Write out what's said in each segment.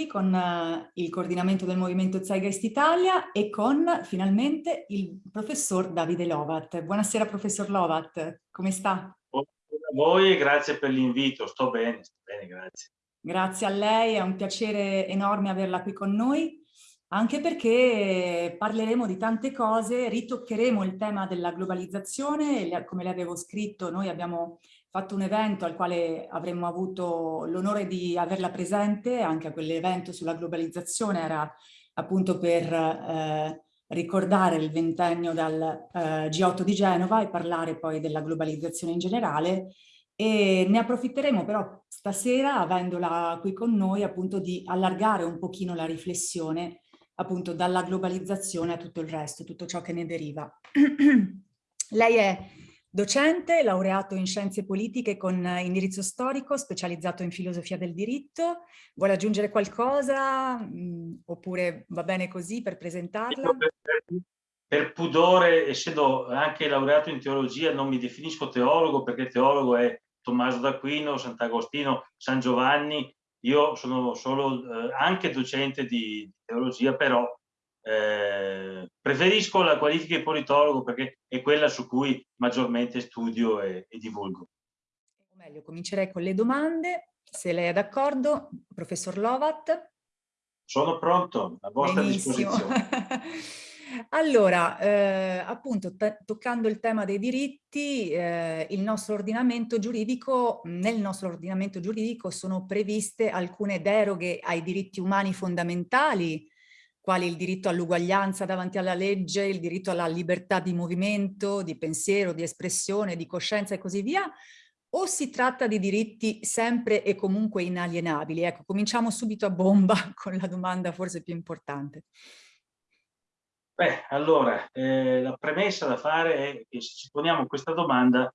qui con uh, il coordinamento del Movimento Zeitgeist Italia e con finalmente il professor Davide Lovat. Buonasera professor Lovat, come sta? Buonasera a voi e grazie per l'invito, sto bene, sto bene, grazie. Grazie a lei, è un piacere enorme averla qui con noi, anche perché parleremo di tante cose, ritoccheremo il tema della globalizzazione, come le avevo scritto, noi abbiamo fatto un evento al quale avremmo avuto l'onore di averla presente, anche a quell'evento sulla globalizzazione era appunto per eh, ricordare il ventennio dal eh, G8 di Genova e parlare poi della globalizzazione in generale e ne approfitteremo però stasera, avendola qui con noi, appunto di allargare un pochino la riflessione appunto dalla globalizzazione a tutto il resto, tutto ciò che ne deriva. Lei è Docente, laureato in scienze politiche con indirizzo storico, specializzato in filosofia del diritto. Vuole aggiungere qualcosa mm, oppure va bene così per presentarla? Per, pudore, essendo anche laureato in teologia, non mi definisco teologo perché teologo è Tommaso d'Aquino, Sant'Agostino, San Giovanni. Io sono solo eh, anche docente di teologia, però eh, preferisco la qualifica di politologo perché è quella su cui maggiormente studio e, e divulgo. O meglio, comincerei con le domande, se lei è d'accordo, professor Lovat. Sono pronto, a vostra Benissimo. disposizione. Allora, eh, appunto, toccando il tema dei diritti, eh, il nostro ordinamento giuridico, nel nostro ordinamento giuridico sono previste alcune deroghe ai diritti umani fondamentali, quali il diritto all'uguaglianza davanti alla legge, il diritto alla libertà di movimento, di pensiero, di espressione, di coscienza e così via, o si tratta di diritti sempre e comunque inalienabili? Ecco, cominciamo subito a bomba con la domanda forse più importante. Beh, allora, eh, la premessa da fare è che se ci poniamo questa domanda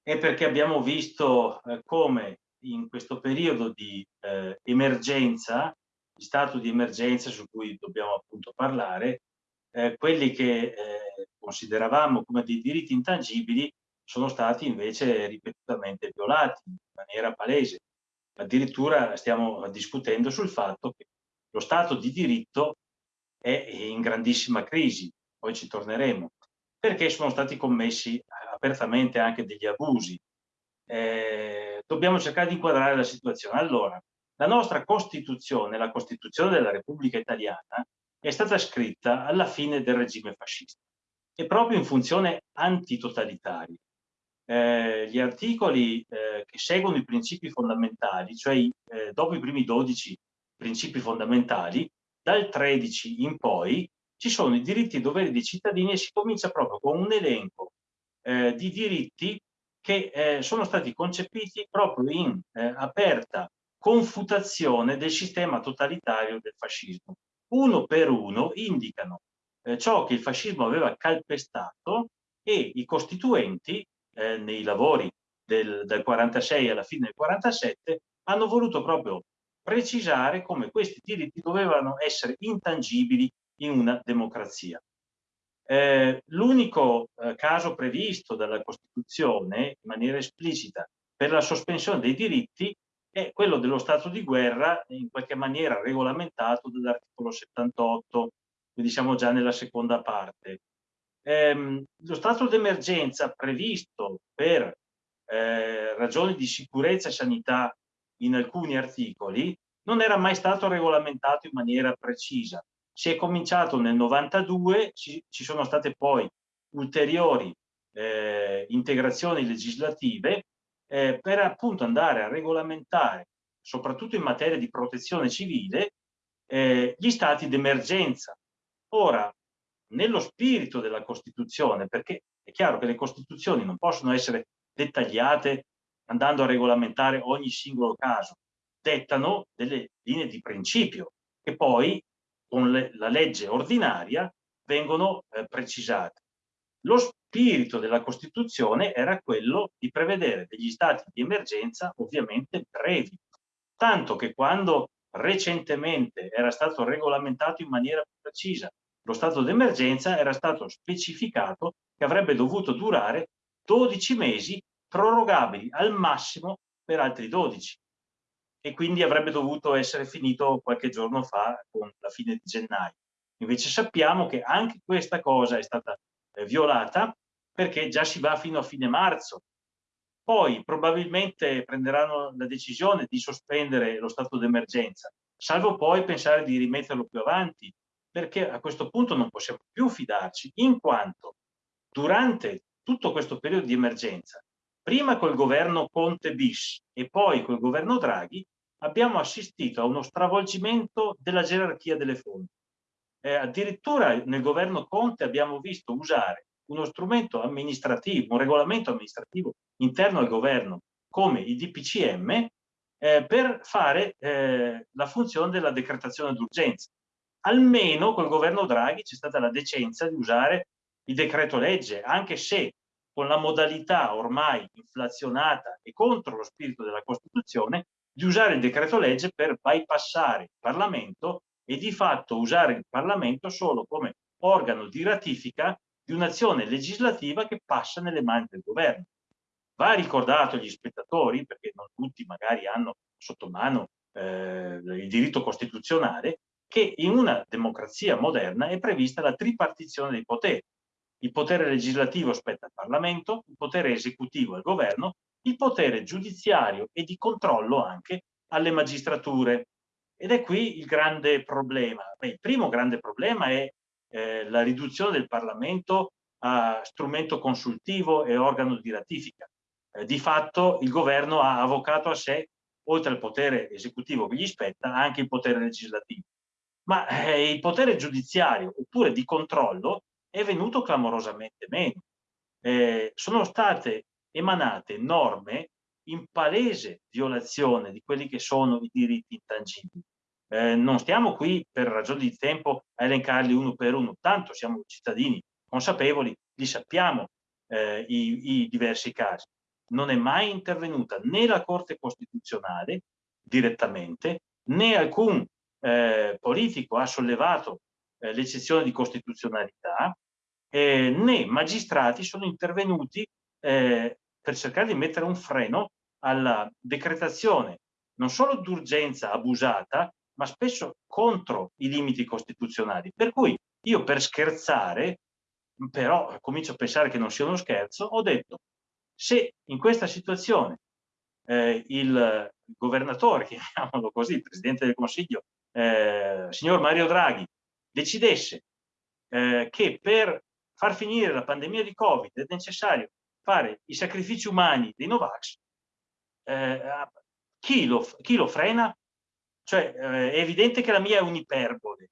è perché abbiamo visto eh, come in questo periodo di eh, emergenza stato di emergenza su cui dobbiamo appunto parlare, eh, quelli che eh, consideravamo come dei diritti intangibili sono stati invece ripetutamente violati in maniera palese. Addirittura stiamo discutendo sul fatto che lo Stato di diritto è in grandissima crisi, poi ci torneremo, perché sono stati commessi apertamente anche degli abusi. Eh, dobbiamo cercare di inquadrare la situazione. Allora, la nostra Costituzione, la Costituzione della Repubblica Italiana, è stata scritta alla fine del regime fascista e proprio in funzione antitotalitaria. Eh, gli articoli eh, che seguono i principi fondamentali, cioè eh, dopo i primi 12 principi fondamentali, dal 13 in poi ci sono i diritti e i doveri dei cittadini e si comincia proprio con un elenco eh, di diritti che eh, sono stati concepiti proprio in eh, aperta confutazione del sistema totalitario del fascismo. Uno per uno indicano eh, ciò che il fascismo aveva calpestato e i costituenti eh, nei lavori del, del 46 alla fine del 47 hanno voluto proprio precisare come questi diritti dovevano essere intangibili in una democrazia. Eh, L'unico eh, caso previsto dalla Costituzione in maniera esplicita per la sospensione dei diritti è quello dello stato di guerra in qualche maniera regolamentato dall'articolo 78, quindi siamo già nella seconda parte. Ehm, lo stato d'emergenza previsto per eh, ragioni di sicurezza e sanità in alcuni articoli non era mai stato regolamentato in maniera precisa. Si è cominciato nel 92, ci, ci sono state poi ulteriori eh, integrazioni legislative eh, per appunto andare a regolamentare, soprattutto in materia di protezione civile, eh, gli stati d'emergenza. Ora, nello spirito della Costituzione, perché è chiaro che le Costituzioni non possono essere dettagliate andando a regolamentare ogni singolo caso, dettano delle linee di principio che poi con le, la legge ordinaria vengono eh, precisate. Lo spirito della Costituzione era quello di prevedere degli stati di emergenza ovviamente brevi, tanto che quando recentemente era stato regolamentato in maniera più precisa lo stato d'emergenza era stato specificato che avrebbe dovuto durare 12 mesi prorogabili al massimo per altri 12. e quindi avrebbe dovuto essere finito qualche giorno fa con la fine di gennaio. Invece sappiamo che anche questa cosa è stata violata perché già si va fino a fine marzo. Poi probabilmente prenderanno la decisione di sospendere lo stato d'emergenza, salvo poi pensare di rimetterlo più avanti, perché a questo punto non possiamo più fidarci, in quanto durante tutto questo periodo di emergenza, prima col governo Conte bis e poi col governo Draghi, abbiamo assistito a uno stravolgimento della gerarchia delle fonti. Eh, addirittura nel governo Conte abbiamo visto usare uno strumento amministrativo, un regolamento amministrativo interno al governo come i DPCM eh, per fare eh, la funzione della decretazione d'urgenza. Almeno col governo Draghi c'è stata la decenza di usare il decreto legge, anche se con la modalità ormai inflazionata e contro lo spirito della Costituzione di usare il decreto legge per bypassare il Parlamento e di fatto usare il Parlamento solo come organo di ratifica di un'azione legislativa che passa nelle mani del governo. Va ricordato agli spettatori, perché non tutti magari hanno sotto mano eh, il diritto costituzionale, che in una democrazia moderna è prevista la tripartizione dei poteri. Il potere legislativo spetta al Parlamento, il potere esecutivo al governo il potere giudiziario e di controllo anche alle magistrature. Ed è qui il grande problema. Beh, il primo grande problema è eh, la riduzione del Parlamento a strumento consultivo e organo di ratifica. Eh, di fatto il governo ha avvocato a sé, oltre al potere esecutivo che gli spetta, anche il potere legislativo. Ma eh, il potere giudiziario oppure di controllo è venuto clamorosamente meno. Eh, sono state emanate norme in palese violazione di quelli che sono i diritti intangibili. Eh, non stiamo qui per ragioni di tempo a elencarli uno per uno, tanto siamo cittadini consapevoli, li sappiamo eh, i, i diversi casi. Non è mai intervenuta né la Corte Costituzionale direttamente, né alcun eh, politico ha sollevato eh, l'eccezione di costituzionalità, eh, né magistrati sono intervenuti eh, per cercare di mettere un freno alla decretazione non solo d'urgenza abusata, ma spesso contro i limiti costituzionali. Per cui io per scherzare, però comincio a pensare che non sia uno scherzo, ho detto se in questa situazione eh, il governatore, chiamiamolo così, il Presidente del Consiglio, eh, signor Mario Draghi, decidesse eh, che per far finire la pandemia di Covid è necessario fare i sacrifici umani dei Novax, eh, chi, lo, chi, lo, frena? Cioè, eh, è evidente che la mia è un'iperbole,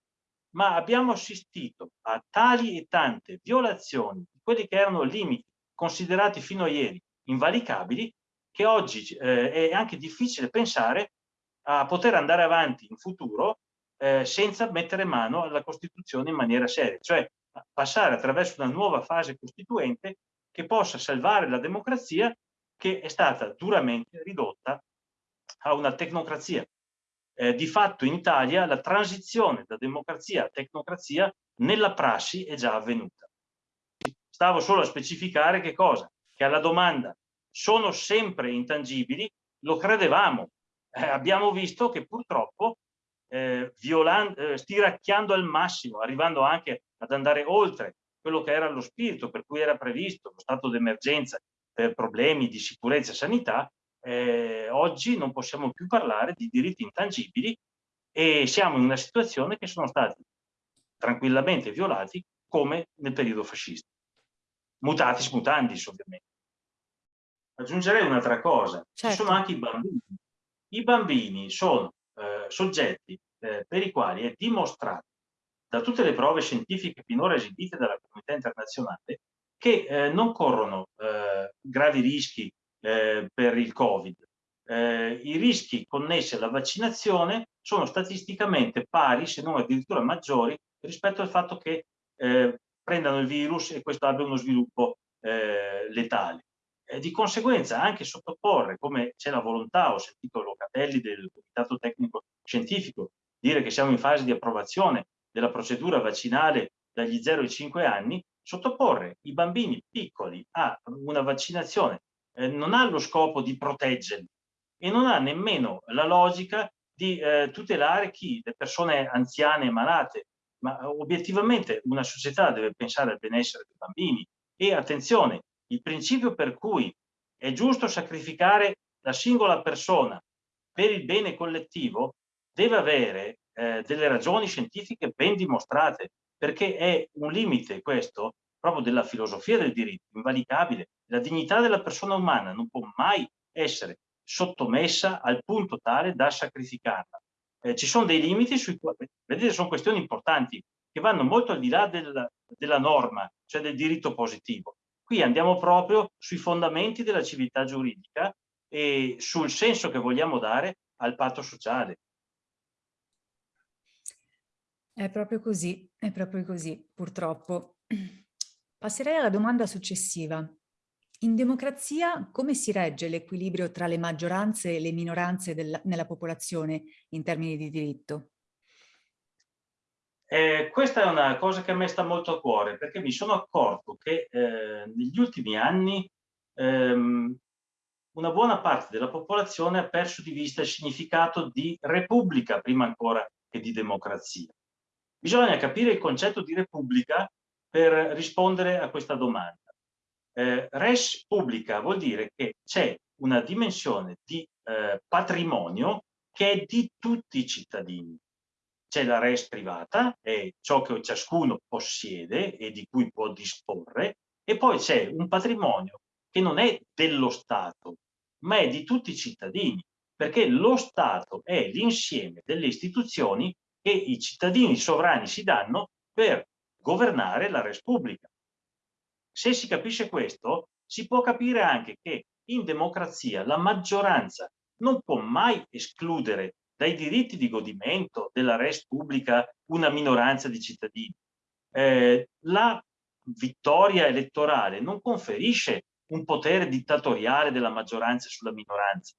ma abbiamo assistito a tali e tante violazioni di quelli che erano limiti considerati fino a ieri invalicabili, che oggi eh, è anche difficile pensare a poter andare avanti in futuro eh, senza mettere mano alla Costituzione in maniera seria, cioè passare attraverso una nuova fase costituente che possa salvare la democrazia che è stata duramente ridotta a una tecnocrazia. Eh, di fatto in Italia la transizione da democrazia a tecnocrazia nella prassi è già avvenuta. Stavo solo a specificare che cosa? Che alla domanda sono sempre intangibili, lo credevamo. Eh, abbiamo visto che purtroppo eh, eh, stiracchiando al massimo, arrivando anche ad andare oltre quello che era lo spirito per cui era previsto lo stato d'emergenza per problemi di sicurezza e sanità, eh, oggi non possiamo più parlare di diritti intangibili e siamo in una situazione che sono stati tranquillamente violati come nel periodo fascista. Mutatis mutandis, ovviamente. Aggiungerei un'altra cosa, certo. ci sono anche i bambini. I bambini sono eh, soggetti eh, per i quali è dimostrato da tutte le prove scientifiche finora esibite dalla comunità internazionale che eh, non corrono eh, gravi rischi eh, per il Covid. Eh, I rischi connessi alla vaccinazione sono statisticamente pari, se non addirittura maggiori, rispetto al fatto che eh, prendano il virus e questo abbia uno sviluppo eh, letale. di conseguenza anche sottoporre, come c'è la volontà, ho sentito Locatelli del Comitato Tecnico Scientifico, dire che siamo in fase di approvazione della procedura vaccinale dagli 0 ai 5 anni, sottoporre i bambini piccoli a una vaccinazione eh, non ha lo scopo di proteggerli e non ha nemmeno la logica di eh, tutelare chi? Le persone anziane e malate. Ma obiettivamente una società deve pensare al benessere dei bambini. E attenzione, il principio per cui è giusto sacrificare la singola persona per il bene collettivo deve avere eh, delle ragioni scientifiche ben dimostrate, perché è un limite questo proprio della filosofia del diritto, invalicabile. La dignità della persona umana non può mai essere sottomessa al punto tale da sacrificarla. Eh, ci sono dei limiti sui quali, vedete, sono questioni importanti che vanno molto al di là del, della norma, cioè del diritto positivo. Qui andiamo proprio sui fondamenti della civiltà giuridica e sul senso che vogliamo dare al patto sociale. È proprio così, è proprio così, purtroppo. Passerei alla domanda successiva. In democrazia come si regge l'equilibrio tra le maggioranze e le minoranze della, nella popolazione in termini di diritto? Eh, questa è una cosa che a me sta molto a cuore perché mi sono accorto che eh, negli ultimi anni ehm, una buona parte della popolazione ha perso di vista il significato di repubblica prima ancora che di democrazia. Bisogna capire il concetto di repubblica per rispondere a questa domanda. Eh, res publica vuol dire che c'è una dimensione di eh, patrimonio che è di tutti i cittadini. C'è la res privata, è ciò che ciascuno possiede e di cui può disporre, e poi c'è un patrimonio che non è dello Stato, ma è di tutti i cittadini, perché lo Stato è l'insieme delle istituzioni che i cittadini sovrani si danno per governare la res pubblica. Se si capisce questo, si può capire anche che in democrazia la maggioranza non può mai escludere dai diritti di godimento della res pubblica una minoranza di cittadini. Eh, la vittoria elettorale non conferisce un potere dittatoriale della maggioranza sulla minoranza,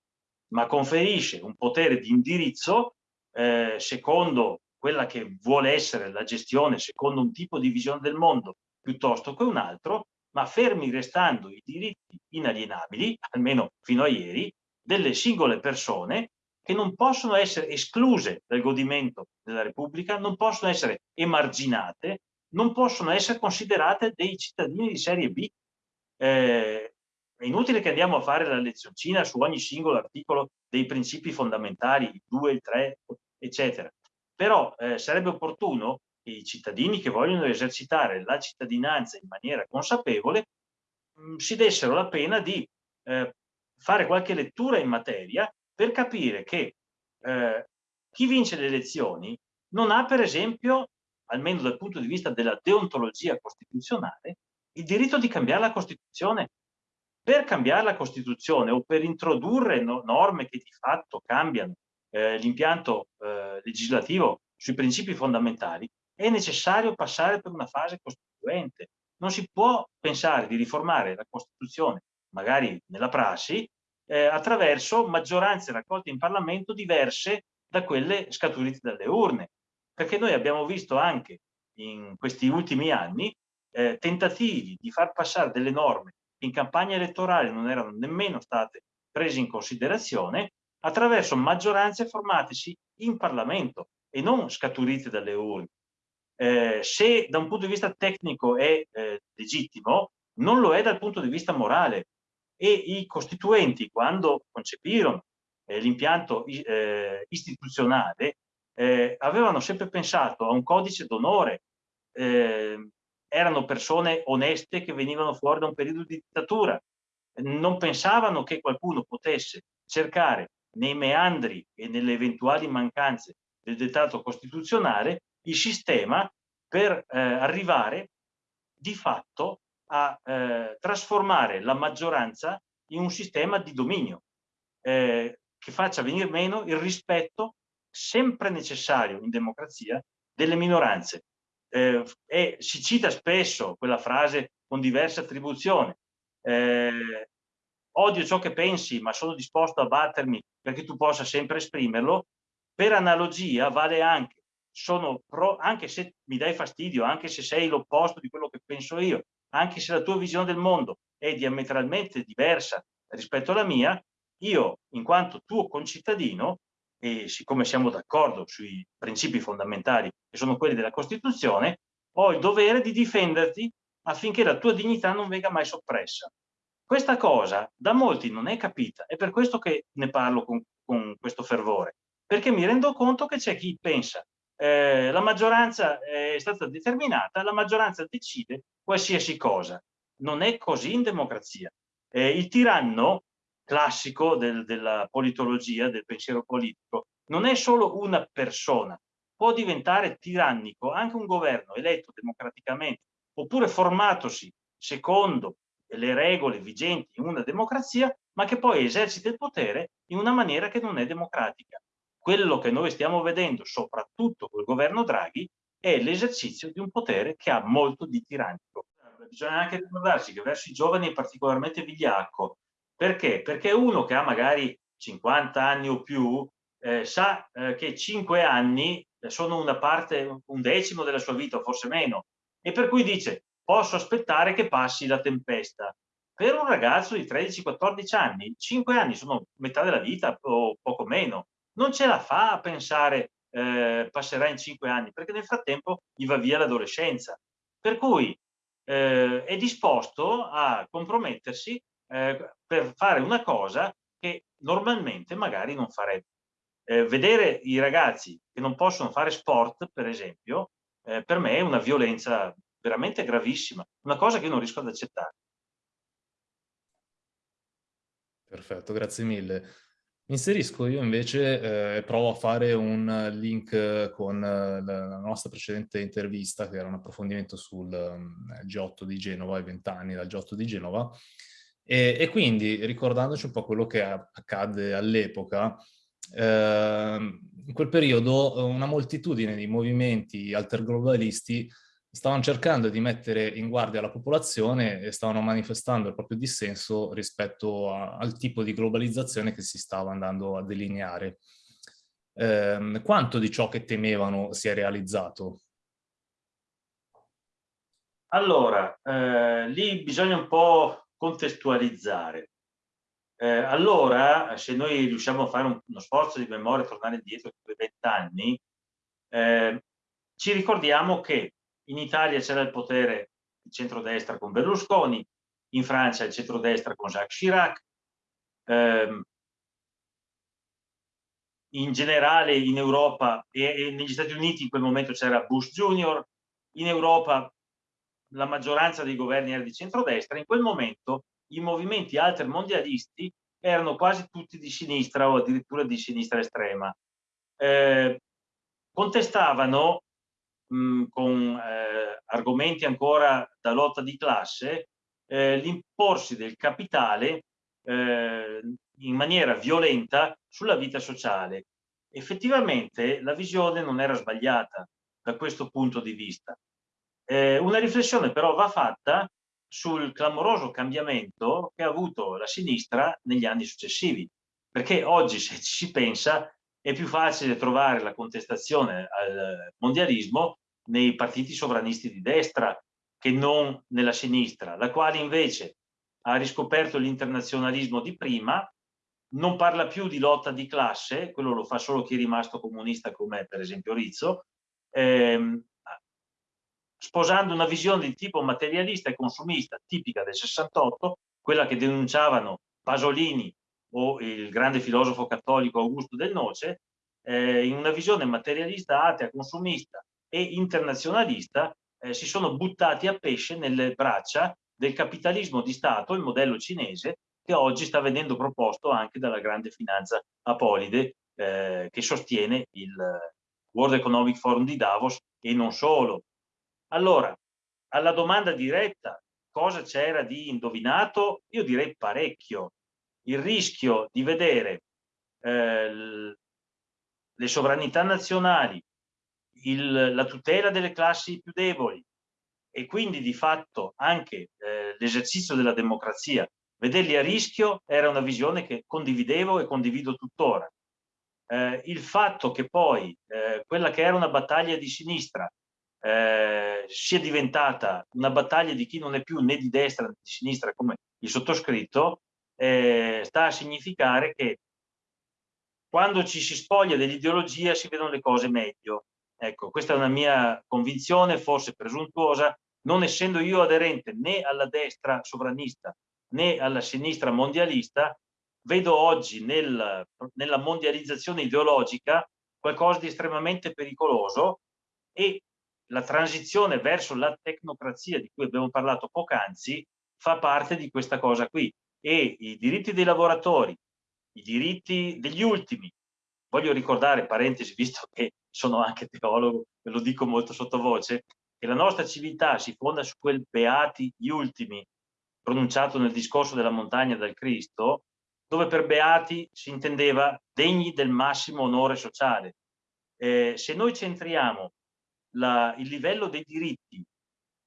ma conferisce un potere di indirizzo eh, secondo quella che vuole essere la gestione, secondo un tipo di visione del mondo piuttosto che un altro, ma fermi restando i diritti inalienabili, almeno fino a ieri, delle singole persone che non possono essere escluse dal godimento della Repubblica, non possono essere emarginate, non possono essere considerate dei cittadini di serie B. Eh, è inutile che andiamo a fare la lezioncina su ogni singolo articolo dei principi fondamentali, il 2, il 3, eccetera. Però eh, sarebbe opportuno i cittadini che vogliono esercitare la cittadinanza in maniera consapevole mh, mm, si dessero la pena di eh, fare qualche lettura in materia per capire che eh, chi vince le elezioni non ha per esempio, almeno dal punto di vista della deontologia costituzionale, il diritto di cambiare la Costituzione. Per cambiare la Costituzione o per introdurre no norme che di fatto cambiano eh, l'impianto eh, legislativo sui principi fondamentali, è necessario passare per una fase costituente. Non si può pensare di riformare la Costituzione, magari nella prassi, eh, attraverso maggioranze raccolte in Parlamento diverse da quelle scaturite dalle urne. Perché noi abbiamo visto anche in questi ultimi anni eh, tentativi di far passare delle norme che in campagna elettorale non erano nemmeno state prese in considerazione attraverso maggioranze formatesi in Parlamento e non scaturite dalle urne. Eh, se da un punto di vista tecnico è eh, legittimo, non lo è dal punto di vista morale. E i costituenti, quando concepirono eh, l'impianto eh, istituzionale, eh, avevano sempre pensato a un codice d'onore. Eh, erano persone oneste che venivano fuori da un periodo di dittatura. Non pensavano che qualcuno potesse cercare nei meandri e nelle eventuali mancanze del dettato costituzionale il sistema per eh, arrivare di fatto a eh, trasformare la maggioranza in un sistema di dominio eh, che faccia venire meno il rispetto sempre necessario in democrazia delle minoranze. Eh, e si cita spesso quella frase con diverse attribuzioni. Eh, odio ciò che pensi, ma sono disposto a battermi perché tu possa sempre esprimerlo. Per analogia vale anche sono pro, anche se mi dai fastidio, anche se sei l'opposto di quello che penso io, anche se la tua visione del mondo è diametralmente diversa rispetto alla mia, io, in quanto tuo concittadino, e siccome siamo d'accordo sui principi fondamentali che sono quelli della Costituzione, ho il dovere di difenderti affinché la tua dignità non venga mai soppressa. Questa cosa da molti non è capita, è per questo che ne parlo con, con questo fervore, perché mi rendo conto che c'è chi pensa eh, la maggioranza è stata determinata, la maggioranza decide qualsiasi cosa. Non è così in democrazia. Eh, il tiranno classico del, della politologia, del pensiero politico, non è solo una persona, può diventare tirannico anche un governo eletto democraticamente oppure formatosi secondo le regole vigenti in una democrazia, ma che poi esercita il potere in una maniera che non è democratica. Quello che noi stiamo vedendo, soprattutto col governo Draghi, è l'esercizio di un potere che ha molto di tirannico. Bisogna anche ricordarsi che verso i giovani è particolarmente vigliacco. Perché? Perché uno che ha magari 50 anni o più eh, sa eh, che 5 anni sono una parte, un decimo della sua vita, forse meno, e per cui dice posso aspettare che passi la tempesta. Per un ragazzo di 13-14 anni, 5 anni sono metà della vita o poco meno. Non ce la fa a pensare eh, passerà in 5 anni, perché nel frattempo gli va via l'adolescenza. Per cui eh, è disposto a compromettersi eh, per fare una cosa che normalmente magari non farebbe. Eh, vedere i ragazzi che non possono fare sport, per esempio, eh, per me è una violenza veramente gravissima, una cosa che io non riesco ad accettare. Perfetto, grazie mille. Inserisco io invece, eh, provo a fare un link con eh, la nostra precedente intervista, che era un approfondimento sul um, G8 di Genova, i vent'anni dal G8 di Genova, e, e, quindi ricordandoci un po' quello che accadde all'epoca, eh, in quel periodo una moltitudine di movimenti alterglobalisti stavano cercando di mettere in guardia la popolazione e stavano manifestando il proprio dissenso rispetto a, al tipo di globalizzazione che si stava andando a delineare. Eh, quanto di ciò che temevano si è realizzato? Allora, eh, lì bisogna un po' contestualizzare. Eh, allora, se noi riusciamo a fare un, uno sforzo di memoria, tornare indietro di vent'anni, eh, ci ricordiamo che in Italia c'era il potere il centrodestra con Berlusconi, in Francia il centrodestra con Jacques Chirac, ehm, in generale in Europa e, e, negli Stati Uniti in quel momento c'era Bush Junior, in Europa la maggioranza dei governi era di centrodestra, in quel momento i movimenti altermondialisti erano quasi tutti di sinistra o addirittura di sinistra estrema. Eh, contestavano mh, con eh, argomenti ancora da lotta di classe eh, l'imporsi del capitale eh, in maniera violenta sulla vita sociale. Effettivamente la visione non era sbagliata da questo punto di vista. Eh, una riflessione però va fatta sul clamoroso cambiamento che ha avuto la sinistra negli anni successivi, perché oggi se ci si pensa è più facile trovare la contestazione al mondialismo nei partiti sovranisti di destra che non nella sinistra, la quale invece ha riscoperto l'internazionalismo di prima, non parla più di lotta di classe, quello lo fa solo chi è rimasto comunista come per esempio Rizzo, ehm, sposando una visione di tipo materialista e consumista tipica del 68, quella che denunciavano Pasolini o il grande filosofo cattolico Augusto del Noce, eh, in una visione materialista, atea, consumista e internazionalista, eh, si sono buttati a pesce nelle braccia del capitalismo di Stato, il modello cinese, che oggi sta venendo proposto anche dalla grande finanza apolide, eh, che sostiene il World Economic Forum di Davos e non solo. Allora, alla domanda diretta, cosa c'era di indovinato? Io direi parecchio il rischio di vedere eh, le sovranità nazionali, il, la tutela delle classi più deboli e quindi di fatto anche eh, l'esercizio della democrazia, vederli a rischio era una visione che condividevo e condivido tuttora. Eh, il fatto che poi eh, quella che era una battaglia di sinistra eh, sia diventata una battaglia di chi non è più né di destra né di sinistra come il sottoscritto, eh, sta a significare che quando ci si spoglia dell'ideologia si vedono le cose meglio. Ecco, questa è una mia convinzione, forse presuntuosa, non essendo io aderente né alla destra sovranista né alla sinistra mondialista, vedo oggi nel, nella mondializzazione ideologica qualcosa di estremamente pericoloso e la transizione verso la tecnocrazia di cui abbiamo parlato poc'anzi fa parte di questa cosa qui e i diritti dei lavoratori, i diritti degli ultimi, voglio ricordare, parentesi, visto che sono anche teologo, ve lo dico molto sottovoce, che la nostra civiltà si fonda su quel beati gli ultimi pronunciato nel discorso della montagna dal Cristo, dove per beati si intendeva degni del massimo onore sociale. Eh, se noi centriamo la, il livello dei diritti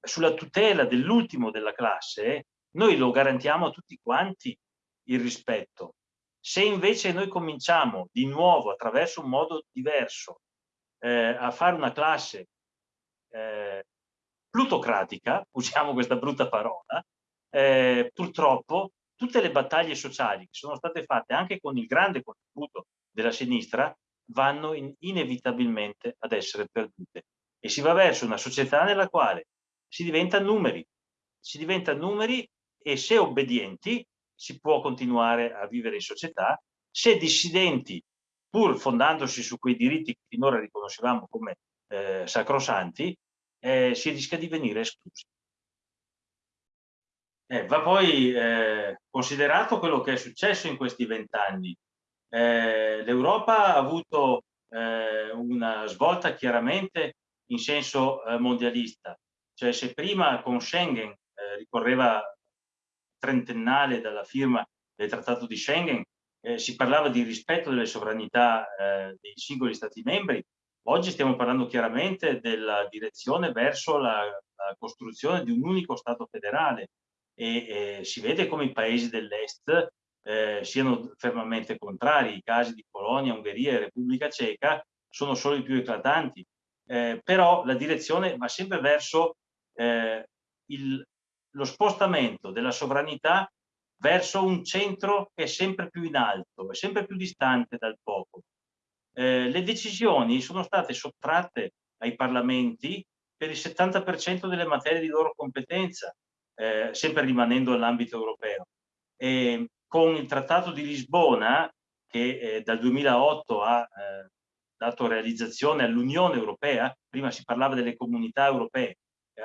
sulla tutela dell'ultimo della classe, noi lo garantiamo a tutti quanti il rispetto. Se invece noi cominciamo di nuovo attraverso un modo diverso eh, a fare una classe eh, plutocratica, usiamo questa brutta parola, eh, purtroppo tutte le battaglie sociali che sono state fatte anche con il grande contributo della sinistra vanno in, inevitabilmente ad essere perdute e si va verso una società nella quale si diventa numeri, si diventa numeri e se obbedienti si può continuare a vivere in società, se dissidenti, pur fondandosi su quei diritti che finora riconoscevamo come eh, sacrosanti, eh, si rischia di venire esclusi. Eh, va poi eh, considerato quello che è successo in questi vent'anni. Eh, L'Europa ha avuto eh, una svolta chiaramente in senso mondialista, cioè se prima con Schengen ricorreva trentennale dalla firma del Trattato di Schengen, si parlava di rispetto delle sovranità dei singoli Stati membri, oggi stiamo parlando chiaramente della direzione verso la, la costruzione di un unico Stato federale, e eh, si vede come i paesi dell'est eh, siano fermamente contrari. I casi di Polonia, Ungheria e Repubblica Ceca sono solo i più eclatanti, eh, però la direzione va sempre verso eh, il, lo spostamento della sovranità verso un centro che è sempre più in alto, è sempre più distante dal popolo. Eh, le decisioni sono state sottratte ai parlamenti per il 70% delle materie di loro competenza, eh, sempre rimanendo nell'ambito europeo. E con il Trattato di Lisbona, che eh, dal 2008 ha eh, dato realizzazione all'Unione Europea, prima si parlava delle comunità europee,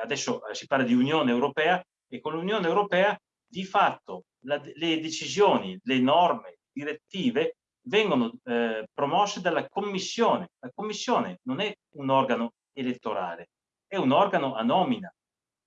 adesso eh, si parla di Unione Europea, e con l'Unione Europea di fatto la, le decisioni, le norme, direttive vengono eh, promosse dalla Commissione. La Commissione non è un organo elettorale, è un organo a nomina.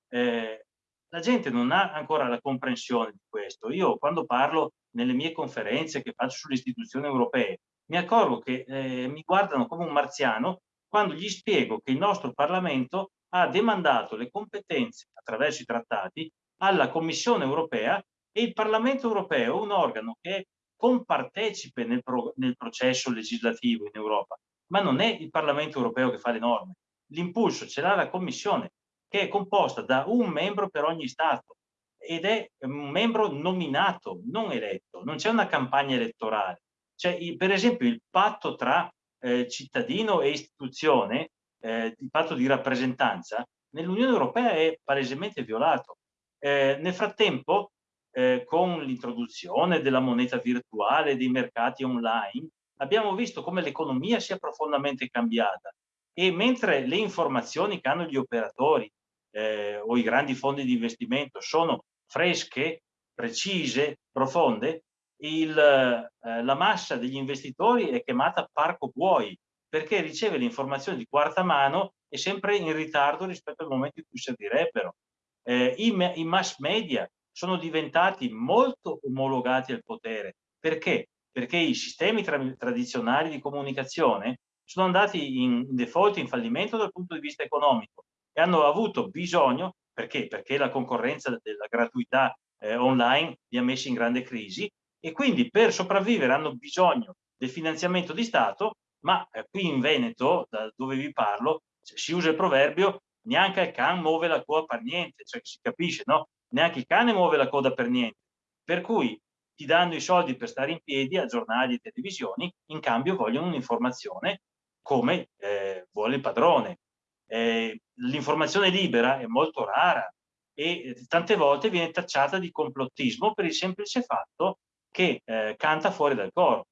Eh, la gente non ha ancora la comprensione di questo. Io quando parlo nelle mie conferenze che faccio sulle istituzioni europee, mi accorgo che eh, mi guardano come un marziano quando gli spiego che il nostro Parlamento ha demandato le competenze attraverso i trattati alla Commissione europea e il Parlamento europeo un organo che compartecipe nel, pro nel processo legislativo in Europa, ma non è il Parlamento europeo che fa le norme. L'impulso ce l'ha la Commissione che è composta da un membro per ogni Stato ed è un membro nominato, non eletto, non c'è una campagna elettorale. Cioè, per esempio, il patto tra eh, cittadino e istituzione, eh, il patto di rappresentanza, nell'Unione Europea è palesemente violato. Eh, nel frattempo, eh, con l'introduzione della moneta virtuale, dei mercati online, abbiamo visto come l'economia sia profondamente cambiata e mentre le informazioni che hanno gli operatori eh, o i grandi fondi di investimento sono fresche, precise, profonde, il, eh, la massa degli investitori è chiamata parco buoi perché riceve le informazioni di quarta mano e sempre in ritardo rispetto al momento in cui servirebbero. Eh, i, i, mass media sono diventati molto omologati al potere. Perché? Perché i sistemi tra tradizionali di comunicazione sono andati in default, in fallimento dal punto di vista economico e hanno avuto bisogno, perché? Perché la concorrenza della gratuità eh, online li ha messi in grande crisi e quindi per sopravvivere hanno bisogno del finanziamento di Stato, ma eh, qui in Veneto, da dove vi parlo, si usa il proverbio neanche il can muove la coda per niente, cioè si capisce, no? Neanche il cane muove la coda per niente. Per cui ti danno i soldi per stare in piedi a giornali e televisioni, in cambio vogliono un'informazione come eh, vuole il padrone. Eh, L'informazione libera è molto rara e tante volte viene tacciata di complottismo per il semplice fatto che eh, canta fuori dal coro.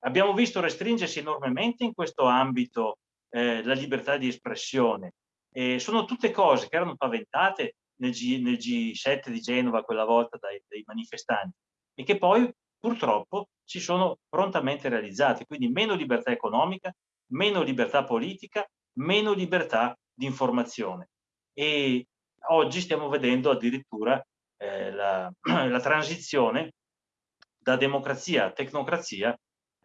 Abbiamo visto restringersi enormemente in questo ambito eh, la libertà di espressione. E sono tutte cose che erano paventate nel, G, nel G7 di Genova quella volta dai, dai manifestanti e che poi purtroppo si sono prontamente realizzate. Quindi meno libertà economica, meno libertà politica, meno libertà di informazione. E oggi stiamo vedendo addirittura eh, la, la, transizione da democrazia a tecnocrazia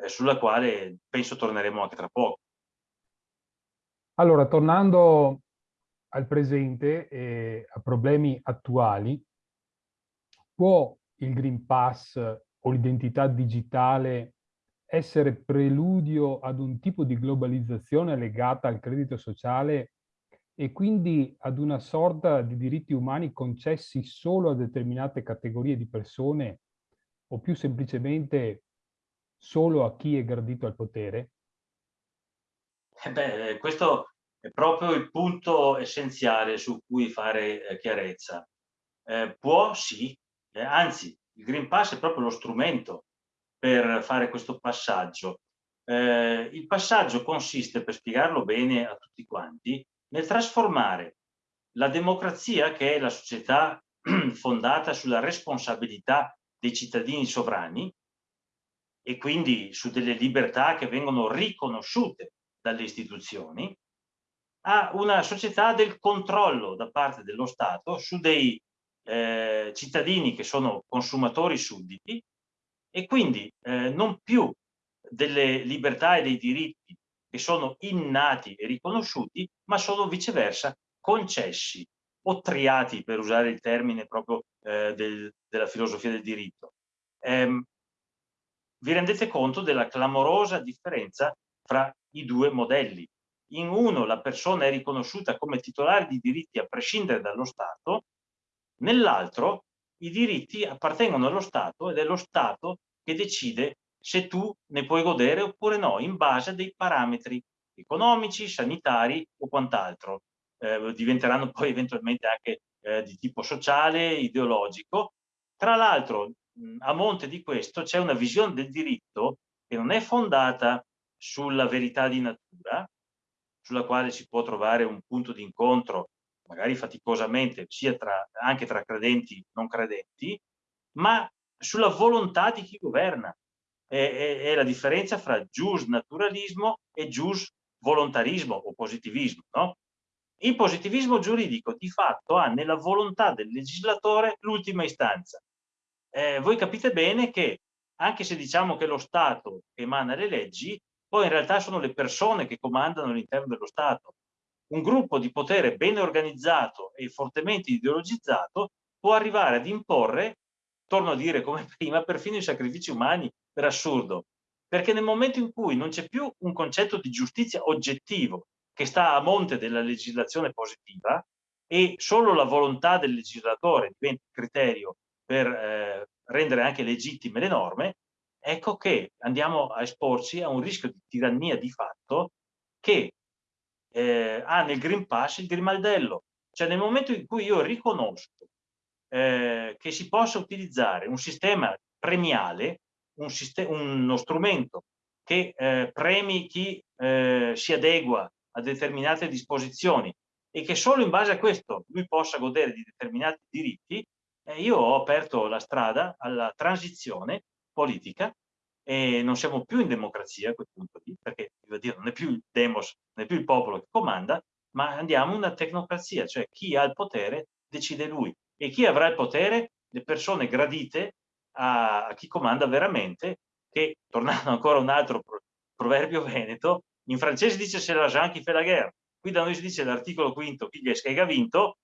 sulla quale penso torneremo anche tra poco. Allora, tornando al presente e a problemi attuali, può il Green Pass o l'identità digitale essere preludio ad un tipo di globalizzazione legata al credito sociale e quindi ad una sorta di diritti umani concessi solo a determinate categorie di persone o più semplicemente solo a chi è gradito al potere? Eh beh, questo è proprio il punto essenziale su cui fare eh, chiarezza. Eh, può sì, eh, anzi il Green Pass è proprio lo strumento per fare questo passaggio. Eh, il passaggio consiste, per spiegarlo bene a tutti quanti, nel trasformare la democrazia, che è la società fondata sulla responsabilità dei cittadini sovrani e quindi su delle libertà che vengono riconosciute dalle istituzioni, a una società del controllo da parte dello Stato su dei eh, cittadini che sono consumatori sudditi e quindi eh, non più delle libertà e dei diritti che sono innati e riconosciuti, ma sono viceversa concessi o triati, per usare il termine proprio eh, del, della filosofia del diritto. Ehm, vi rendete conto della clamorosa differenza fra i due modelli. In uno la persona è riconosciuta come titolare di diritti a prescindere dallo Stato, nell'altro i diritti appartengono allo Stato ed è lo Stato che decide se tu ne puoi godere oppure no, in base a dei parametri economici, sanitari o quant'altro. Eh, diventeranno poi eventualmente anche eh, di tipo sociale, ideologico. Tra l'altro, a monte di questo c'è una visione del diritto che non è fondata sulla verità di natura, sulla quale si può trovare un punto di incontro, magari faticosamente, sia tra, anche tra credenti e non credenti, ma sulla volontà di chi governa. È, è, è la differenza fra gius naturalismo e gius volontarismo o positivismo. No? Il positivismo giuridico di fatto ha nella volontà del legislatore l'ultima istanza. Eh, voi capite bene che anche se diciamo che lo Stato emana le leggi, poi in realtà sono le persone che comandano all'interno dello Stato. Un gruppo di potere ben organizzato e fortemente ideologizzato può arrivare ad imporre torno a dire come prima, perfino i sacrifici umani per assurdo, perché nel momento in cui non c'è più un concetto di giustizia oggettivo che sta a monte della legislazione positiva e solo la volontà del legislatore diventa criterio per eh, rendere anche legittime le norme, ecco che andiamo a esporci a un rischio di tirannia di fatto che eh, ha nel Green Pass il grimaldello. Cioè nel momento in cui io riconosco eh, che si possa utilizzare un sistema premiale, un sistema, uno strumento che eh, premi chi eh, si adegua a determinate disposizioni e che solo in base a questo lui possa godere di determinati diritti, eh, io ho aperto la strada alla transizione politica e non siamo più in democrazia a quel punto lì, perché dire, non è più il demos, non è più il popolo che comanda, ma andiamo in una tecnocrazia, cioè chi ha il potere decide lui e chi avrà il potere? Le persone gradite a, a chi comanda veramente, che, tornando ancora un altro proverbio veneto, in francese dice se la Jean qui fait la guerre, qui da noi si dice l'articolo quinto, chi gli è vinto,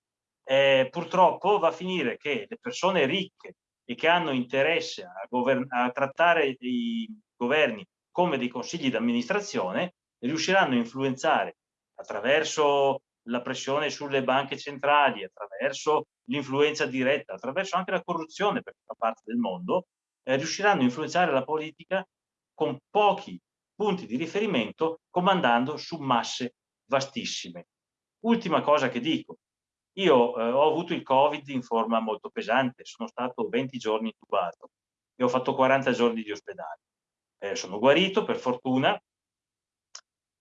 eh, purtroppo va a finire che le persone ricche e che hanno interesse a, a trattare i governi come dei consigli d'amministrazione riusciranno a influenzare attraverso la pressione sulle banche centrali, attraverso l'influenza diretta, attraverso anche la corruzione, perché fa parte del mondo, eh, riusciranno a influenzare la politica con pochi punti di riferimento, comandando su masse vastissime. Ultima cosa che dico, io eh, ho avuto il Covid in forma molto pesante, sono stato 20 giorni intubato e ho fatto 40 giorni di ospedale. Eh, sono guarito, per fortuna,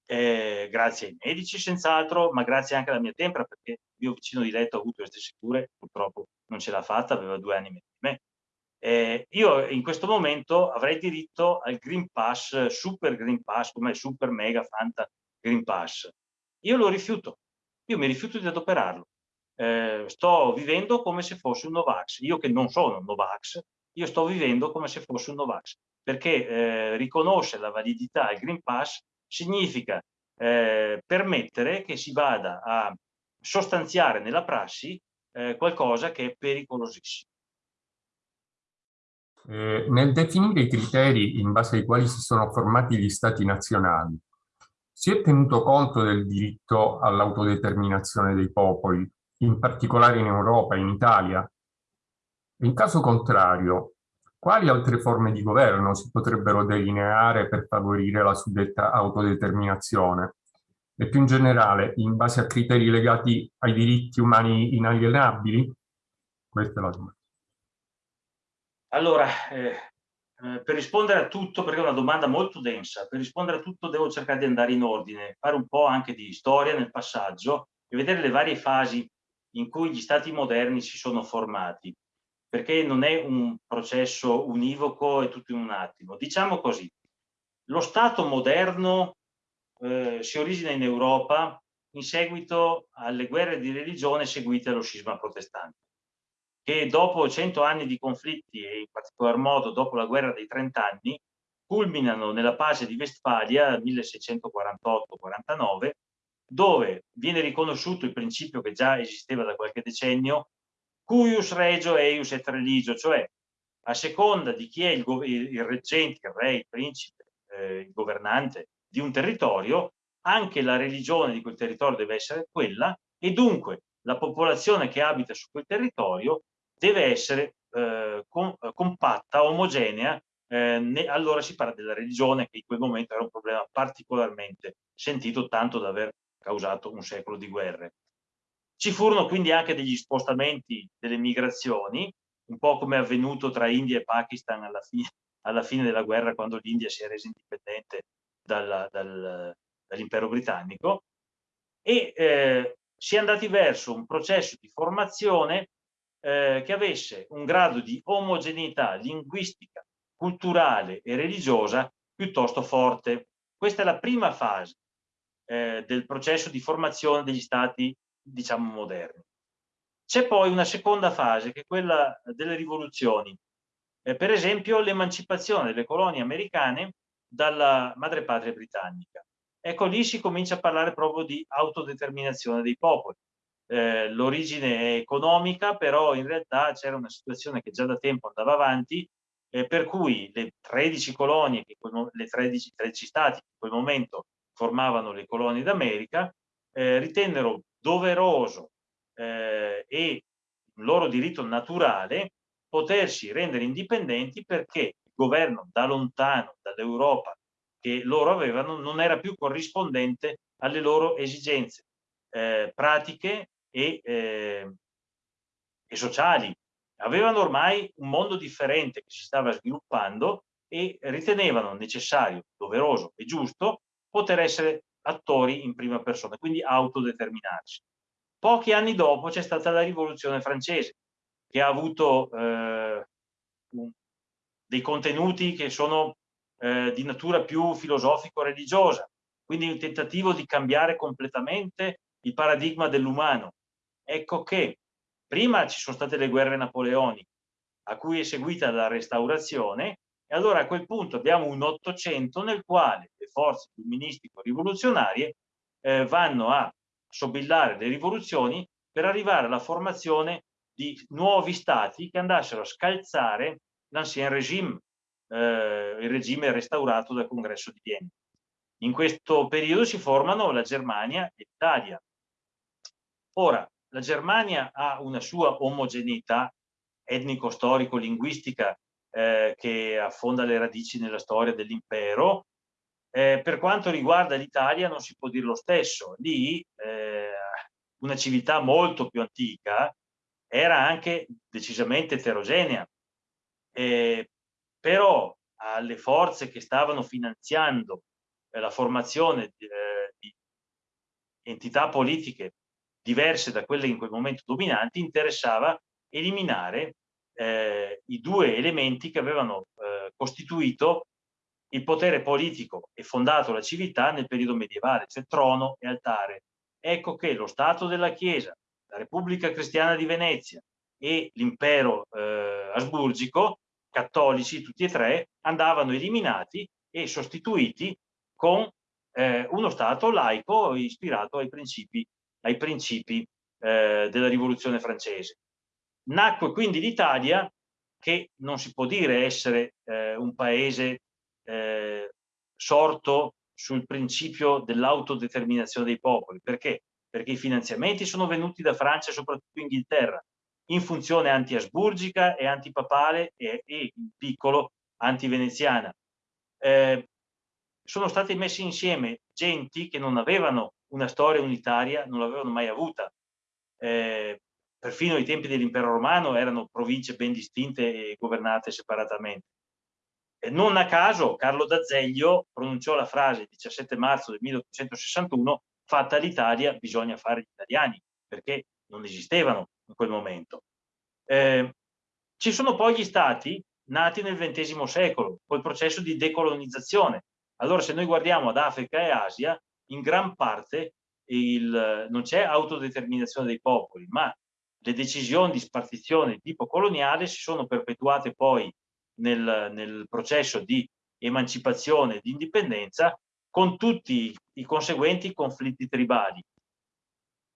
eh, grazie ai medici senz'altro, ma grazie anche alla mia tempra, perché il mio vicino di letto ha avuto queste sicure, purtroppo non ce l'ha fatta, aveva due anni meno di me. Eh, io in questo momento avrei diritto al Green Pass, Super Green Pass, come Super Mega Fanta Green Pass. Io lo rifiuto, io mi rifiuto di adoperarlo. Eh, sto vivendo come se fossi un Novax. Io che non sono un Novax, io sto vivendo come se fossi un Novax, perché eh, riconoscere la validità del Green Pass significa eh, permettere che si vada a sostanziare nella prassi eh, qualcosa che è pericolosissimo. Eh, nel definire i criteri in base ai quali si sono formati gli stati nazionali, si è tenuto conto del diritto all'autodeterminazione dei popoli, in particolare in Europa in Italia? In caso contrario, quali altre forme di governo si potrebbero delineare per favorire la suddetta autodeterminazione? E più in generale, in base a criteri legati ai diritti umani inalienabili? Questa è la domanda. Allora, eh, eh, per rispondere a tutto, perché è una domanda molto densa, per rispondere a tutto devo cercare di andare in ordine, fare un po' anche di storia nel passaggio e vedere le varie fasi in cui gli stati moderni si sono formati perché non è un processo univoco e tutto in un attimo. Diciamo così, lo Stato moderno eh, si origina in Europa in seguito alle guerre di religione seguite allo scisma protestante, che dopo cento anni di conflitti e in particolar modo dopo la guerra dei trent'anni, culminano nella pace di Westfalia 1648-49, dove viene riconosciuto il principio che già esisteva da qualche decennio cuius regio eius et religio, cioè a seconda di chi è il, il reggente, il re, il principe, eh, il governante di un territorio, anche la religione di quel territorio deve essere quella e dunque la popolazione che abita su quel territorio deve essere eh, com compatta, omogenea, eh, ne, allora si parla della religione che in quel momento era un problema particolarmente sentito tanto da aver causato un secolo di guerre. Ci furono quindi anche degli spostamenti delle migrazioni, un po' come è avvenuto tra India e Pakistan alla fine, alla fine della guerra, quando l'India si è resa indipendente dal, dal, dall'impero britannico, e eh, si è andati verso un processo di formazione eh, che avesse un grado di omogeneità linguistica, culturale e religiosa piuttosto forte. Questa è la prima fase eh, del processo di formazione degli stati diciamo moderni. C'è poi una seconda fase che è quella delle rivoluzioni, eh, per esempio l'emancipazione delle colonie americane dalla madrepatria britannica. Ecco lì si comincia a parlare proprio di autodeterminazione dei popoli. Eh, L'origine è economica, però in realtà c'era una situazione che già da tempo andava avanti, eh, per cui le 13 colonie, che le 13, 13 stati che in quel momento formavano le colonie d'America, eh, ritennero doveroso eh, e loro diritto naturale potersi rendere indipendenti perché il governo da lontano dall'Europa che loro avevano non era più corrispondente alle loro esigenze eh, pratiche e, eh, e sociali. Avevano ormai un mondo differente che si stava sviluppando e ritenevano necessario, doveroso e giusto poter essere attori in prima persona, quindi autodeterminarsi. Pochi anni dopo c'è stata la rivoluzione francese, che ha avuto eh, dei contenuti che sono eh, di natura più filosofico-religiosa, quindi un tentativo di cambiare completamente il paradigma dell'umano. Ecco che prima ci sono state le guerre napoleoniche, a cui è seguita la restaurazione, e allora a quel punto abbiamo un Ottocento nel quale le forze illuministico-rivoluzionarie eh, vanno a sobillare le rivoluzioni per arrivare alla formazione di nuovi stati che andassero a scalzare l'ancien regime, eh, il regime restaurato dal congresso di Vienna. In questo periodo si formano la Germania e l'Italia. Ora, la Germania ha una sua omogeneità etnico-storico-linguistica eh, che affonda le radici nella storia dell'impero. Eh, per quanto riguarda l'Italia non si può dire lo stesso. Lì eh, una civiltà molto più antica era anche decisamente eterogenea, eh, però alle forze che stavano finanziando eh, la formazione di, eh, di entità politiche diverse da quelle in quel momento dominanti interessava eliminare eh, i due elementi che avevano eh, costituito il potere politico e fondato la civiltà nel periodo medievale, cioè trono e altare. Ecco che lo Stato della Chiesa, la Repubblica Cristiana di Venezia e l'impero eh, asburgico, cattolici tutti e tre, andavano eliminati e sostituiti con eh, uno Stato laico ispirato ai principi, ai principi eh, della rivoluzione francese. Nacque quindi l'Italia, che non si può dire essere eh, un paese eh, sorto sul principio dell'autodeterminazione dei popoli. Perché? Perché i finanziamenti sono venuti da Francia e soprattutto Inghilterra, in funzione anti-asburgica e antipapale e, e in piccolo anti-veneziana. Eh, sono state messe insieme genti che non avevano una storia unitaria, non l'avevano mai avuta. Eh, perfino ai tempi dell'impero romano erano province ben distinte e governate separatamente. E non a caso Carlo d'Azeglio pronunciò la frase il 17 marzo del 1861 fatta l'Italia bisogna fare gli italiani, perché non esistevano in quel momento. Eh, ci sono poi gli stati nati nel XX secolo, col processo di decolonizzazione. Allora se noi guardiamo ad Africa e Asia, in gran parte il, non c'è autodeterminazione dei popoli, ma le decisioni di spartizione di tipo coloniale si sono perpetuate poi nel, nel processo di emancipazione e di indipendenza con tutti i conseguenti conflitti tribali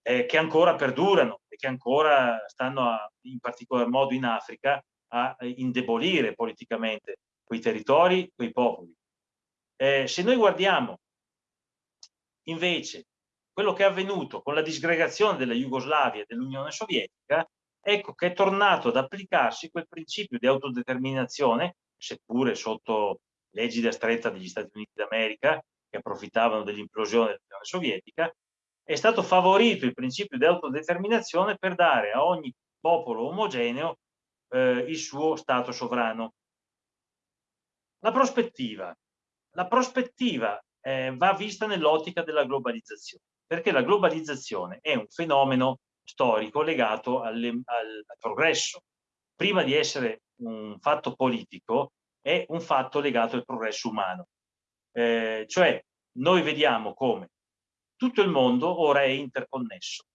eh, che ancora perdurano e che ancora stanno a, in particolar modo in Africa a indebolire politicamente quei territori, quei popoli. Eh, se noi guardiamo invece quello che è avvenuto con la disgregazione della Jugoslavia e dell'Unione Sovietica, ecco che è tornato ad applicarsi quel principio di autodeterminazione, seppure sotto l'egida stretta degli Stati Uniti d'America, che approfittavano dell'implosione dell'Unione Sovietica, è stato favorito il principio di autodeterminazione per dare a ogni popolo omogeneo eh, il suo Stato sovrano. La prospettiva. La prospettiva eh, va vista nell'ottica della globalizzazione, perché la globalizzazione è un fenomeno storico legato alle, al, progresso. Prima di essere un fatto politico, è un fatto legato al progresso umano. Eh, cioè, noi vediamo come tutto il mondo ora è interconnesso.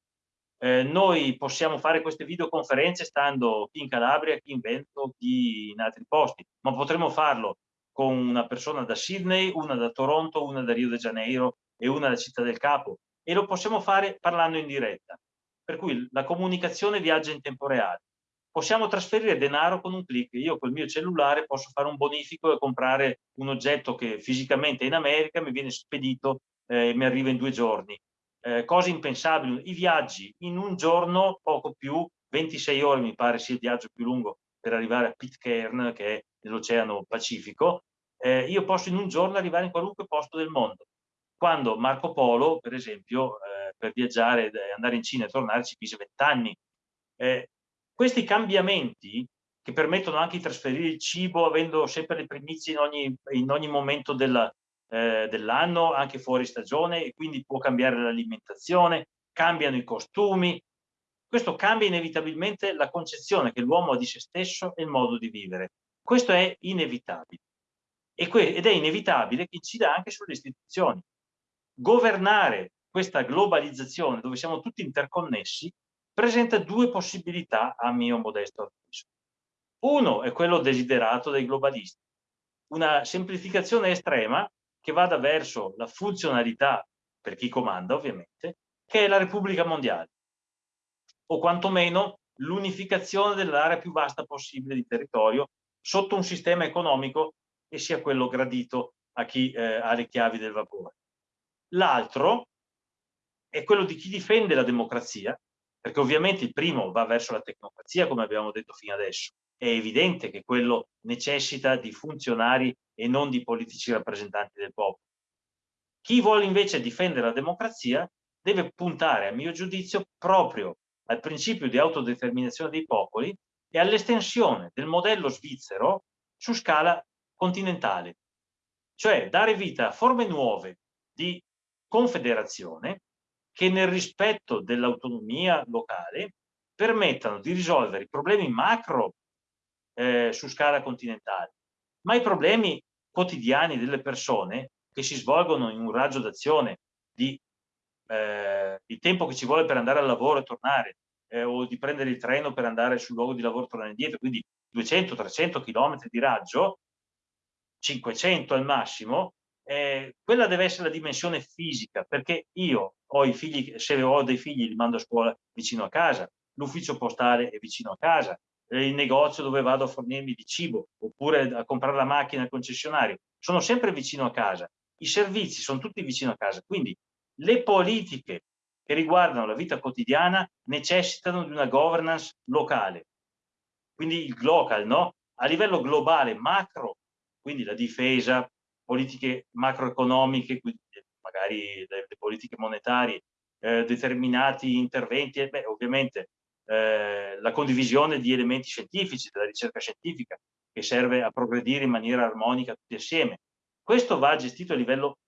Eh, noi possiamo fare queste videoconferenze stando chi in Calabria, chi in Veneto, chi in altri posti, ma potremmo farlo con una persona da Sydney, una da Toronto, una da Rio de Janeiro e una da Città del Capo e lo possiamo fare parlando in diretta. Per cui la comunicazione viaggia in tempo reale. Possiamo trasferire denaro con un clic. Io col mio cellulare posso fare un bonifico e comprare un oggetto che fisicamente è in America, mi viene spedito eh, mi arriva in due giorni. Eh, cose impensabili, i viaggi in un giorno, poco più, 26 ore mi pare sia il viaggio più lungo per arrivare a Pitcairn, che è nell'Oceano Pacifico, eh, io posso in un giorno arrivare in qualunque posto del mondo. Quando Marco Polo, per esempio, eh, per viaggiare, andare in Cina e tornare ci mise 20 anni. Eh, questi cambiamenti che permettono anche di trasferire il cibo avendo sempre le primizie in ogni, in ogni momento eh, dell'anno, anche fuori stagione, e quindi può cambiare l'alimentazione, cambiano i costumi. Questo cambia inevitabilmente la concezione che l'uomo ha di se stesso e il modo di vivere. Questo è inevitabile. ed è inevitabile che incida anche sulle istituzioni. Governare questa globalizzazione, dove siamo tutti interconnessi, presenta due possibilità a mio modesto avviso. Uno è quello desiderato dai globalisti, una semplificazione estrema che vada verso la funzionalità, per chi comanda ovviamente, che è la Repubblica Mondiale, o quantomeno l'unificazione dell'area più vasta possibile di territorio sotto un sistema economico che sia quello gradito a chi eh, ha le chiavi del vapore. L'altro è quello di chi difende la democrazia, perché ovviamente il primo va verso la tecnocrazia, come abbiamo detto fino adesso, è evidente che quello necessita di funzionari e non di politici rappresentanti del popolo. Chi vuole invece difendere la democrazia deve puntare, a mio giudizio, proprio al principio di autodeterminazione dei popoli e all'estensione del modello svizzero su scala continentale, cioè dare vita a forme nuove di confederazione che nel rispetto dell'autonomia locale permettano di risolvere i problemi macro eh, su scala continentale, ma i problemi quotidiani delle persone che si svolgono in un raggio d'azione di eh, il tempo che ci vuole per andare al lavoro e tornare, eh, o di prendere il treno per andare sul luogo di lavoro e tornare indietro, quindi 200-300 km di raggio, 500 al massimo, eh, quella deve essere la dimensione fisica, perché io ho i figli, se ho dei figli li mando a scuola vicino a casa, l'ufficio postale è vicino a casa, il negozio dove vado a fornirmi di cibo, oppure a comprare la macchina al concessionario, sono sempre vicino a casa, i servizi sono tutti vicino a casa, quindi le politiche che riguardano la vita quotidiana necessitano di una governance locale, quindi il local, no? A livello globale, macro, quindi la difesa, politiche macroeconomiche, quindi magari le, le politiche monetarie, eh, determinati interventi, e beh, ovviamente eh, la condivisione di elementi scientifici, della ricerca scientifica, che serve a progredire in maniera armonica tutti assieme. Questo va gestito a livello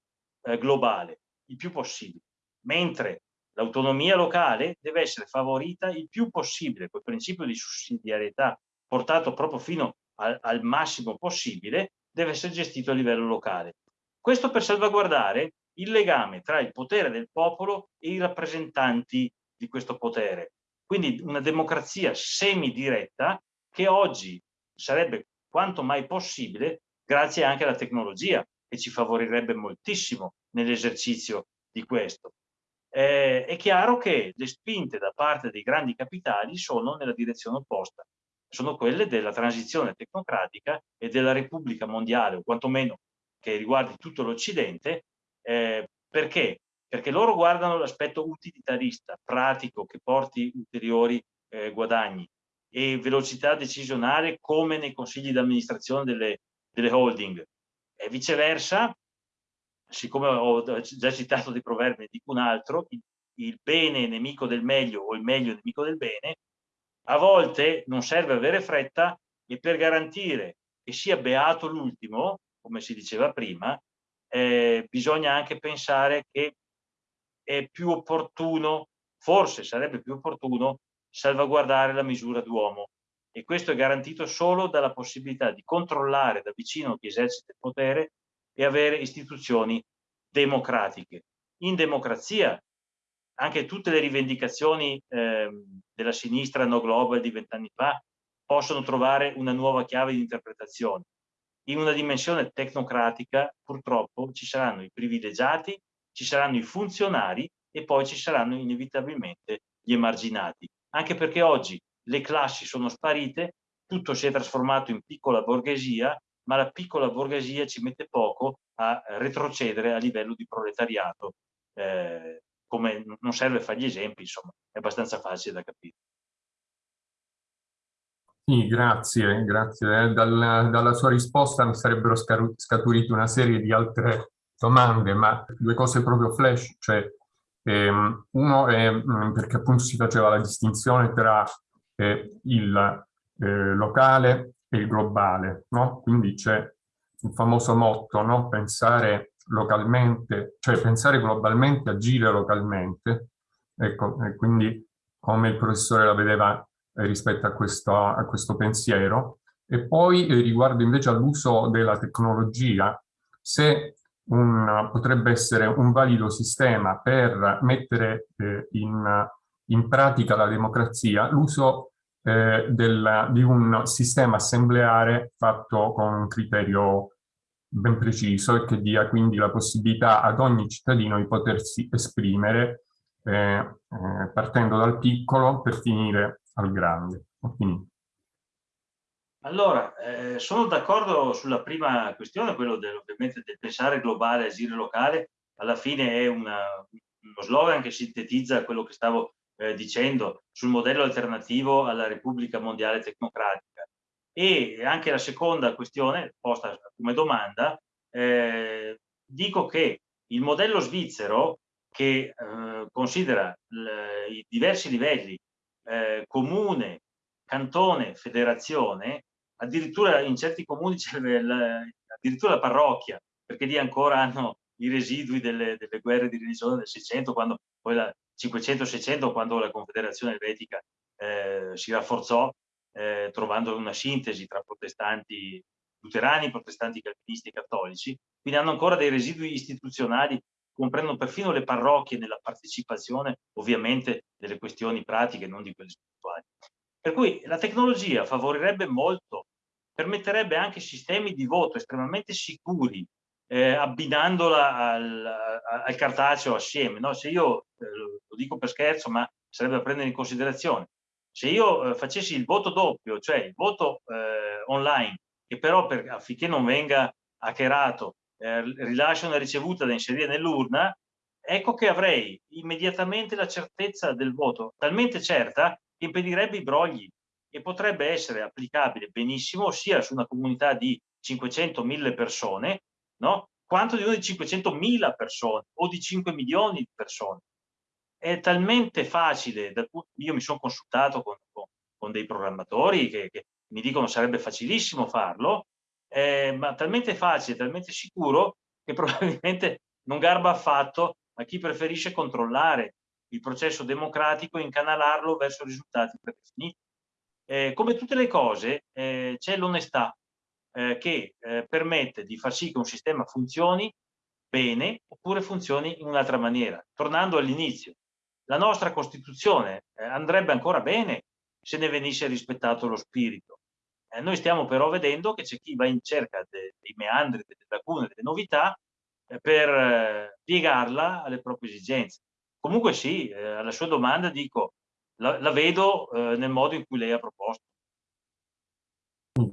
eh, globale, il più possibile, mentre l'autonomia locale deve essere favorita il più possibile, col principio di sussidiarietà portato proprio fino al, al massimo possibile, deve essere gestito a livello locale. Questo per salvaguardare il legame tra il potere del popolo e i rappresentanti di questo potere. Quindi una democrazia semidiretta che oggi sarebbe quanto mai possibile grazie anche alla tecnologia che ci favorirebbe moltissimo nell'esercizio di questo. Eh, è chiaro che le spinte da parte dei grandi capitali sono nella direzione opposta, sono quelle della transizione tecnocratica e della Repubblica Mondiale, o quantomeno che riguardi tutto l'Occidente, eh, perché? Perché loro guardano l'aspetto utilitarista, pratico, che porti ulteriori eh, guadagni e velocità decisionale come nei consigli di amministrazione delle, delle holding. E viceversa, siccome ho già citato dei proverbi, ne dico un altro, il, il bene è nemico del meglio o il meglio è nemico del bene, a volte non serve avere fretta e per garantire che sia beato l'ultimo, come si diceva prima, eh, bisogna anche pensare che è più opportuno, forse sarebbe più opportuno, salvaguardare la misura d'uomo. E questo è garantito solo dalla possibilità di controllare da vicino chi esercita il potere e avere istituzioni democratiche. In democrazia anche tutte le rivendicazioni eh, della sinistra no global di vent'anni fa possono trovare una nuova chiave di interpretazione. In una dimensione tecnocratica purtroppo ci saranno i privilegiati, ci saranno i funzionari e poi ci saranno inevitabilmente gli emarginati. Anche perché oggi le classi sono sparite, tutto si è trasformato in piccola borghesia ma la piccola borghesia ci mette poco a retrocedere a livello di proletariato. Eh, come non serve fare gli esempi, insomma, è abbastanza facile da capire. Sì, grazie, grazie. Eh, dalla, dalla sua risposta mi sarebbero scaturite una serie di altre domande, ma due cose proprio flash, cioè ehm, uno è mm, perché appunto si faceva la distinzione tra eh, il eh, locale e il globale, no? Quindi c'è il famoso motto, no? Pensare localmente, cioè pensare globalmente, agire localmente, ecco, e quindi come il professore la vedeva eh, rispetto a questo, a questo pensiero. E poi eh, riguardo invece all'uso della tecnologia, se un, potrebbe essere un valido sistema per mettere eh, in, in pratica la democrazia, l'uso eh, di un sistema assembleare fatto con un criterio ben preciso e che dia quindi la possibilità ad ogni cittadino di potersi esprimere eh, eh, partendo dal piccolo per finire al grande. Allora, eh, sono d'accordo sulla prima questione, quello del, ovviamente del pensare globale, agire locale, alla fine è una, uno slogan che sintetizza quello che stavo eh, dicendo sul modello alternativo alla Repubblica Mondiale Tecnocratica. E anche la seconda questione, posta come domanda, eh, dico che il modello svizzero che eh, considera i diversi livelli, eh, comune, cantone, federazione, addirittura in certi comuni c'è addirittura la parrocchia, perché lì ancora hanno i residui delle, delle guerre di religione del 600, quando poi la 500-600, quando la Confederazione Elvetica eh, si rafforzò, eh, trovando una sintesi tra protestanti luterani, protestanti calvinisti e cattolici, quindi hanno ancora dei residui istituzionali, comprendono perfino le parrocchie nella partecipazione, ovviamente, delle questioni pratiche, non di quelle spirituali. Per cui la tecnologia favorirebbe molto, permetterebbe anche sistemi di voto estremamente sicuri, eh, abbinandola al, al, cartaceo assieme. No? Se io, eh, lo dico per scherzo, ma sarebbe da prendere in considerazione, se io eh, facessi il voto doppio, cioè il voto eh, online, che però per, affinché non venga hackerato, eh, rilascia una ricevuta da inserire nell'urna, ecco che avrei immediatamente la certezza del voto, talmente certa che impedirebbe i brogli e potrebbe essere applicabile benissimo sia su una comunità di 500.000 persone, no? quanto di una di 500.000 persone o di 5 milioni di persone. È talmente facile, io mi sono consultato con, con, dei programmatori che, che, mi dicono sarebbe facilissimo farlo, eh, ma talmente facile, talmente sicuro che probabilmente non garba affatto a chi preferisce controllare il processo democratico e incanalarlo verso risultati predefiniti. Eh, come tutte le cose eh, c'è l'onestà eh, che eh, permette di far sì che un sistema funzioni bene oppure funzioni in un'altra maniera. Tornando all'inizio, la nostra Costituzione eh, andrebbe ancora bene se ne venisse rispettato lo spirito. Eh, noi stiamo però vedendo che c'è chi va in cerca de dei meandri, delle lacune, delle novità per piegarla alle proprie esigenze. Comunque sì, alla sua domanda dico, la, la vedo eh, nel modo in cui lei ha proposto.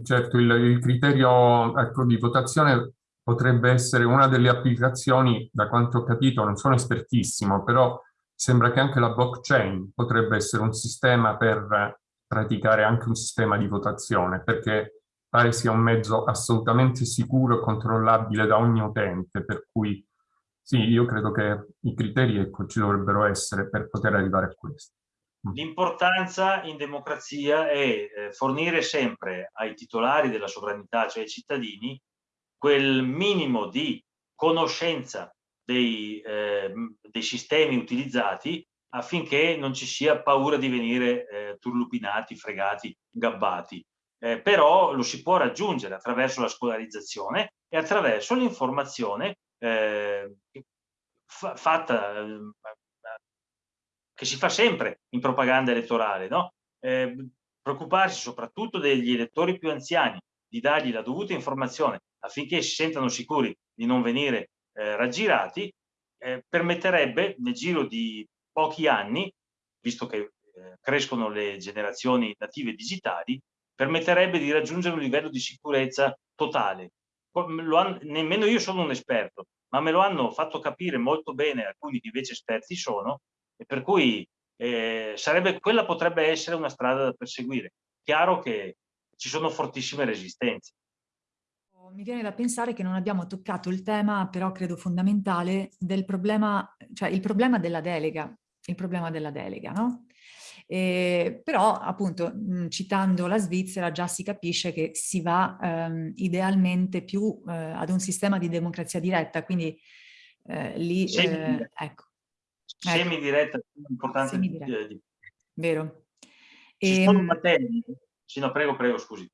Certo, il, il criterio ecco, di votazione potrebbe essere una delle applicazioni, da quanto ho capito, non sono espertissimo, però sembra che anche la blockchain potrebbe essere un sistema per praticare anche un sistema di votazione, perché pare sia un mezzo assolutamente sicuro e controllabile da ogni utente, per cui sì, io credo che i criteri ecco, ci dovrebbero essere per poter arrivare a questo. L'importanza in democrazia è eh, fornire sempre ai titolari della sovranità, cioè ai cittadini, quel minimo di conoscenza dei, eh, dei sistemi utilizzati affinché non ci sia paura di venire eh, turlupinati, fregati, gabbati. Eh, però lo si può raggiungere attraverso la scolarizzazione e attraverso l'informazione eh, fatta eh, che si fa sempre in propaganda elettorale, no? eh, preoccuparsi soprattutto degli elettori più anziani, di dargli la dovuta informazione affinché si sentano sicuri di non venire eh, raggirati, eh, permetterebbe nel giro di pochi anni, visto che eh, crescono le generazioni native digitali, permetterebbe di raggiungere un livello di sicurezza totale. Hanno, nemmeno io sono un esperto, ma me lo hanno fatto capire molto bene alcuni che invece esperti sono, e per cui eh, sarebbe, quella potrebbe essere una strada da perseguire. Chiaro che ci sono fortissime resistenze. Mi viene da pensare che non abbiamo toccato il tema, però credo fondamentale, del problema, cioè il problema della delega, il problema della delega, no? Eh, però appunto mh, citando la Svizzera già si capisce che si va ehm, idealmente più eh, ad un sistema di democrazia diretta, quindi eh, lì, eh, ecco, Ecco. Semidiretta, importante Semidiretta. di, di... Vero. Ci e, sono ehm, materie? Sì, no, prego, prego, scusi.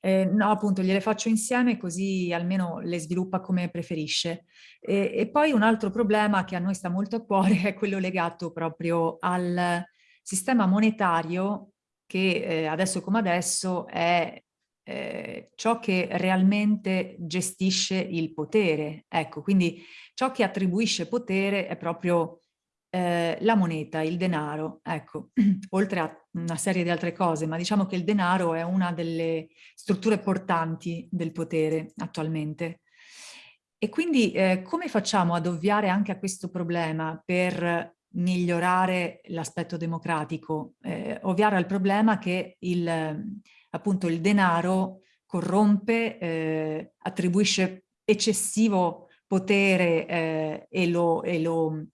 Eh, no, appunto, gliele faccio insieme così almeno le sviluppa come preferisce. E, e, poi un altro problema che a noi sta molto a cuore è quello legato proprio al sistema monetario che eh, adesso come adesso è eh, ciò che realmente gestisce il potere. Ecco, quindi ciò che attribuisce potere è proprio eh, la moneta, il denaro, ecco, oltre a una serie di altre cose, ma diciamo che il denaro è una delle strutture portanti del potere attualmente. E quindi eh, come facciamo ad ovviare anche a questo problema per migliorare l'aspetto democratico? Eh, ovviare al problema che il, appunto il denaro corrompe, eh, attribuisce eccessivo potere eh, e, lo, e lo,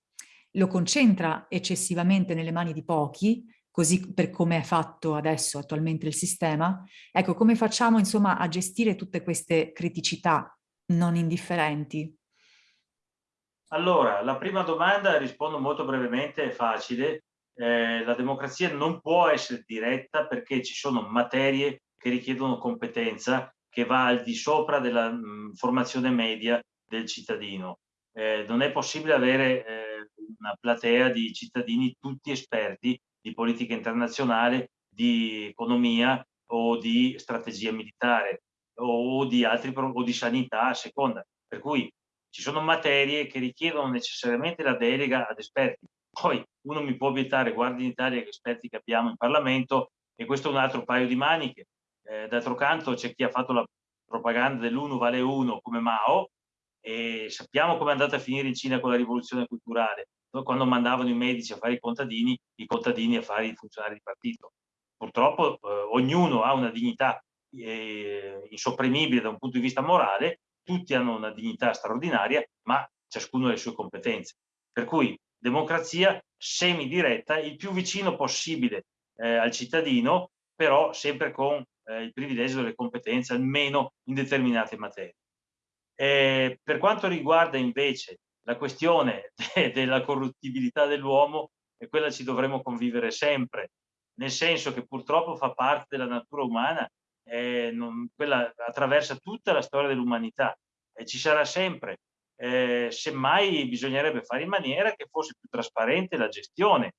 lo concentra eccessivamente nelle mani di pochi, così per come è fatto adesso attualmente il sistema. Ecco, come facciamo insomma a gestire tutte queste criticità non indifferenti? Allora, la prima domanda rispondo molto brevemente, è facile. Eh, la democrazia non può essere diretta perché ci sono materie che richiedono competenza che va al di sopra della mh, formazione media del cittadino. Eh, non è possibile avere eh, una platea di cittadini tutti esperti di politica internazionale, di economia o di strategia militare o di, altri, o di sanità a seconda. Per cui ci sono materie che richiedono necessariamente la delega ad esperti. Poi uno mi può obiettare, guardi in Italia che esperti che abbiamo in Parlamento e questo è un altro paio di maniche. Eh, D'altro canto c'è chi ha fatto la propaganda dell'uno vale uno come Mao e sappiamo come è andata a finire in Cina con la rivoluzione culturale, quando mandavano i medici a fare i contadini, i contadini a fare i funzionari di partito. Purtroppo eh, ognuno ha una dignità eh, insopprimibile da un punto di vista morale tutti hanno una dignità straordinaria, ma ciascuno ha le sue competenze. Per cui democrazia semidiretta, il più vicino possibile eh, al cittadino, però sempre con eh, il privilegio delle competenze, almeno in determinate materie. Eh, per quanto riguarda invece la questione de della corruttibilità dell'uomo, e quella ci dovremo convivere sempre, nel senso che purtroppo fa parte della natura umana eh, non, quella attraversa tutta la storia dell'umanità e ci sarà sempre. Eh, semmai bisognerebbe fare in maniera che fosse più trasparente la gestione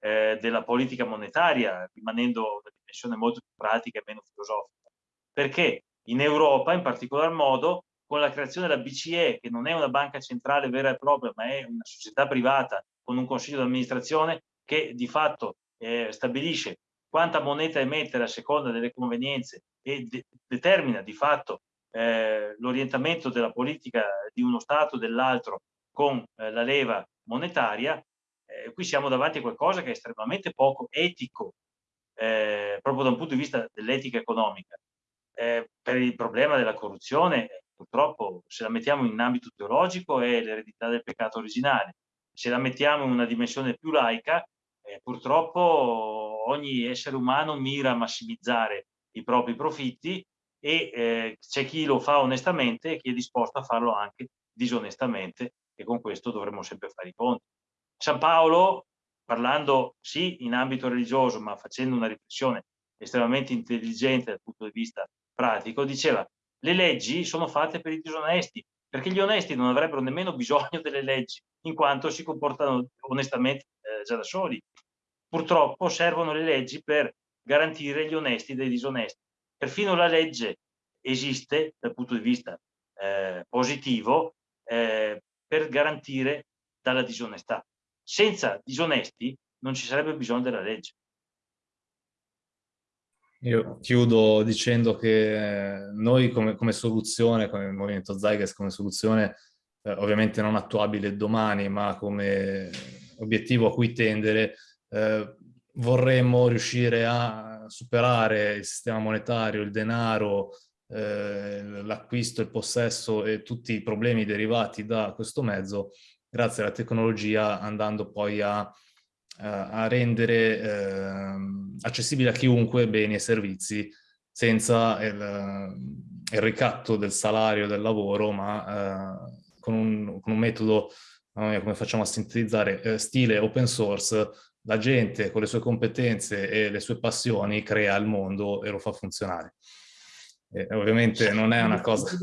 eh, della politica monetaria, rimanendo una dimensione molto più pratica e meno filosofica. Perché in Europa, in particolar modo, con la creazione della BCE, che non è una banca centrale vera e propria, ma è una società privata con un consiglio di amministrazione che di fatto eh, stabilisce quanta moneta emettere a seconda delle convenienze e de determina di fatto eh, l'orientamento della politica di uno Stato o dell'altro con eh, la leva monetaria, eh, qui siamo davanti a qualcosa che è estremamente poco etico, eh, proprio da un punto di vista dell'etica economica. Eh, per il problema della corruzione, purtroppo, se la mettiamo in ambito teologico, è l'eredità del peccato originale. Se la mettiamo in una dimensione più laica, eh, purtroppo ogni essere umano mira a massimizzare i propri profitti e eh, c'è chi lo fa onestamente e chi è disposto a farlo anche disonestamente e con questo dovremmo sempre fare i conti. San Paolo, parlando sì in ambito religioso ma facendo una riflessione estremamente intelligente dal punto di vista pratico, diceva le leggi sono fatte per i disonesti, perché gli onesti non avrebbero nemmeno bisogno delle leggi, in quanto si comportano onestamente eh, già da soli. Purtroppo servono le leggi per garantire gli onesti dai disonesti. Perfino la legge esiste dal punto di vista eh, positivo eh, per garantire dalla disonestà. Senza disonesti non ci sarebbe bisogno della legge. Io chiudo dicendo che noi come, come soluzione, come Movimento Zyges come soluzione, eh, ovviamente non attuabile domani, ma come obiettivo a cui tendere, eh, vorremmo riuscire a superare il sistema monetario, il denaro, eh, l'acquisto, il possesso e tutti i problemi derivati da questo mezzo grazie alla tecnologia andando poi a, a rendere eh, accessibili a chiunque beni e servizi senza il, il ricatto del salario del lavoro ma eh, con, un, con, un, metodo come facciamo a sintetizzare eh, stile open source la gente con le sue competenze e le sue passioni crea il mondo e lo fa funzionare. E ovviamente non è una cosa...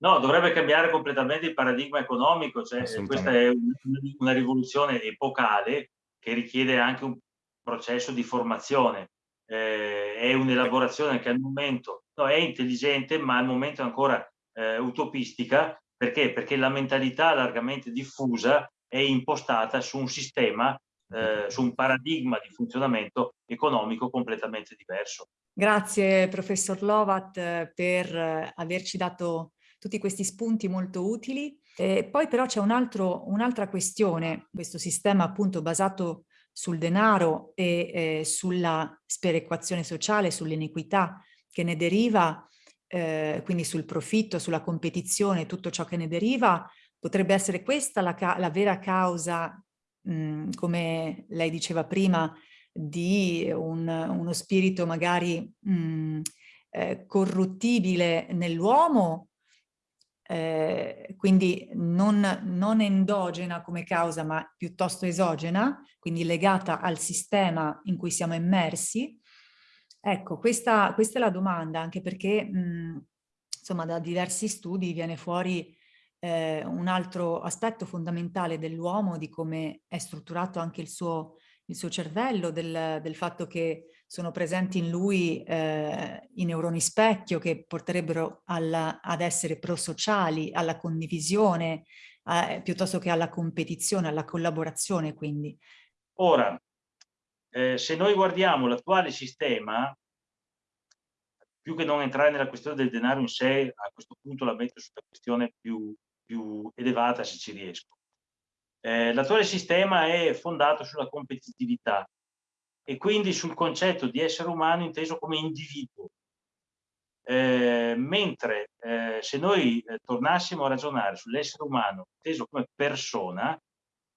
No, dovrebbe cambiare completamente il paradigma economico, cioè questa è una rivoluzione epocale che richiede anche un processo di formazione, eh, è un'elaborazione che al momento no, è intelligente, ma al momento è ancora eh, utopistica, perché? Perché la mentalità largamente diffusa è impostata su un sistema eh, su un paradigma di funzionamento economico completamente diverso. Grazie professor Lovat per averci dato tutti questi spunti molto utili. E poi però c'è un'altra un questione, questo sistema appunto basato sul denaro e eh, sulla sperequazione sociale, sull'iniquità che ne deriva, eh, quindi sul profitto, sulla competizione, tutto ciò che ne deriva, potrebbe essere questa la, la vera causa, mh, come lei diceva prima, di un, uno spirito magari mh, eh, corruttibile nell'uomo eh, quindi non, non, endogena come causa ma piuttosto esogena, quindi legata al sistema in cui siamo immersi. Ecco, questa, questa è la domanda, anche perché mh, insomma da diversi studi viene fuori eh, un altro aspetto fondamentale dell'uomo, di come è strutturato anche il suo, il suo cervello, del, del fatto che sono presenti in lui eh, i neuroni specchio che porterebbero alla, ad essere prosociali, alla condivisione, eh, piuttosto che alla competizione, alla collaborazione quindi. Ora, eh, se noi guardiamo l'attuale sistema, più che non entrare nella questione del denaro in sé, a questo punto la metto sulla questione più, più elevata se ci riesco. Eh, l'attuale sistema è fondato sulla competitività, e quindi sul concetto di essere umano inteso come individuo. Eh, mentre eh, se noi eh, tornassimo a ragionare sull'essere umano inteso come persona,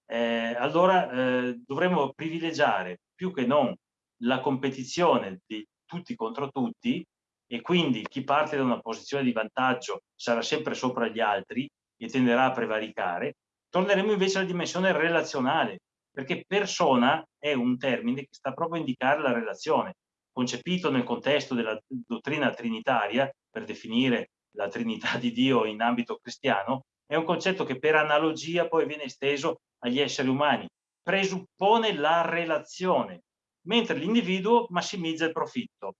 eh, allora eh, dovremmo privilegiare più che non la competizione di tutti contro tutti e quindi chi parte da una posizione di vantaggio sarà sempre sopra gli altri e tenderà a prevaricare, torneremo invece alla dimensione relazionale, perché persona è un termine che sta proprio a indicare la relazione, concepito nel contesto della dottrina trinitaria, per definire la Trinità di Dio in ambito cristiano, è un concetto che per analogia poi viene esteso agli esseri umani, presuppone la relazione, mentre l'individuo massimizza il profitto.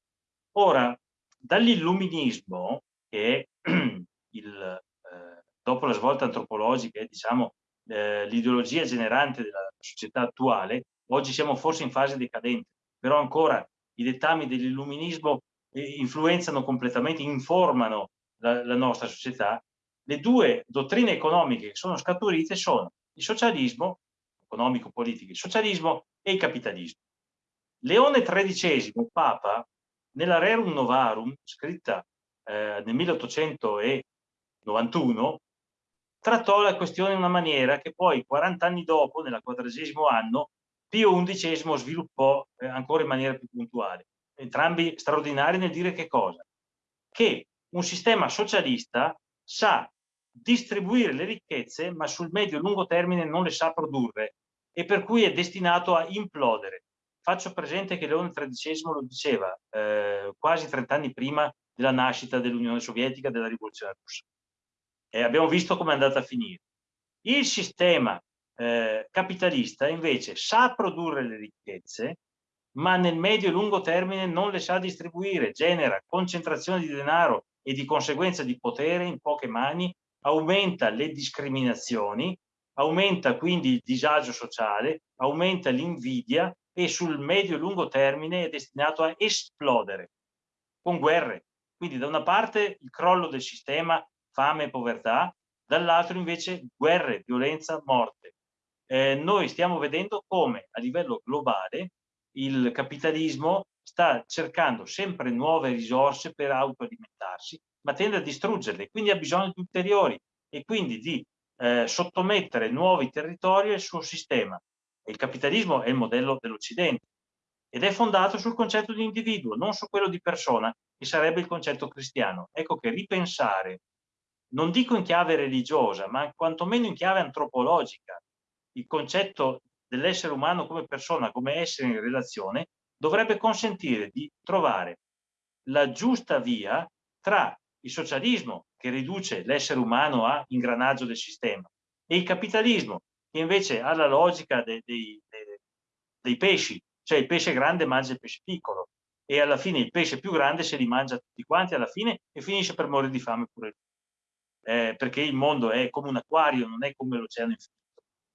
Ora, dall'illuminismo, che è il, eh, dopo la svolta antropologica, è diciamo eh, l'ideologia generante della società attuale, oggi siamo forse in fase decadente, però ancora i dettami dell'illuminismo eh, influenzano completamente, informano la, la nostra società. Le due dottrine economiche che sono scaturite sono il socialismo, economico-politico, il socialismo e il capitalismo. Leone XIII, Papa, nella Rerum Novarum, scritta eh, nel 1891, trattò la questione in una maniera che poi 40 anni dopo, nel quadragesimo anno, Pio XI sviluppò eh, ancora in maniera più puntuale. Entrambi straordinari nel dire che cosa? Che un sistema socialista sa distribuire le ricchezze, ma sul medio e lungo termine non le sa produrre e per cui è destinato a implodere. Faccio presente che Leone XIII lo diceva eh, quasi 30 anni prima della nascita dell'Unione Sovietica, della rivoluzione russa e abbiamo visto come è andata a finire. Il sistema eh, capitalista invece sa produrre le ricchezze, ma nel medio e lungo termine non le sa distribuire, genera concentrazione di denaro e di conseguenza di potere in poche mani, aumenta le discriminazioni, aumenta quindi il disagio sociale, aumenta l'invidia e sul medio e lungo termine è destinato a esplodere con guerre. Quindi da una parte il crollo del sistema fame e povertà, dall'altro invece guerre, violenza, morte. Eh, noi stiamo vedendo come a livello globale il capitalismo sta cercando sempre nuove risorse per autoalimentarsi, ma tende a distruggerle, quindi ha bisogno di ulteriori e quindi di eh, sottomettere nuovi territori al suo sistema. il capitalismo è il modello dell'Occidente ed è fondato sul concetto di individuo, non su quello di persona, che sarebbe il concetto cristiano. Ecco che ripensare non dico in chiave religiosa, ma quantomeno in chiave antropologica, il concetto dell'essere umano come persona, come essere in relazione, dovrebbe consentire di trovare la giusta via tra il socialismo, che riduce l'essere umano a ingranaggio del sistema, e il capitalismo, che invece ha la logica dei, dei, dei pesci, cioè il pesce grande mangia il pesce piccolo, e alla fine il pesce più grande se li mangia tutti quanti alla fine e finisce per morire di fame pure lui eh, perché il mondo è come un acquario, non è come l'oceano infinito.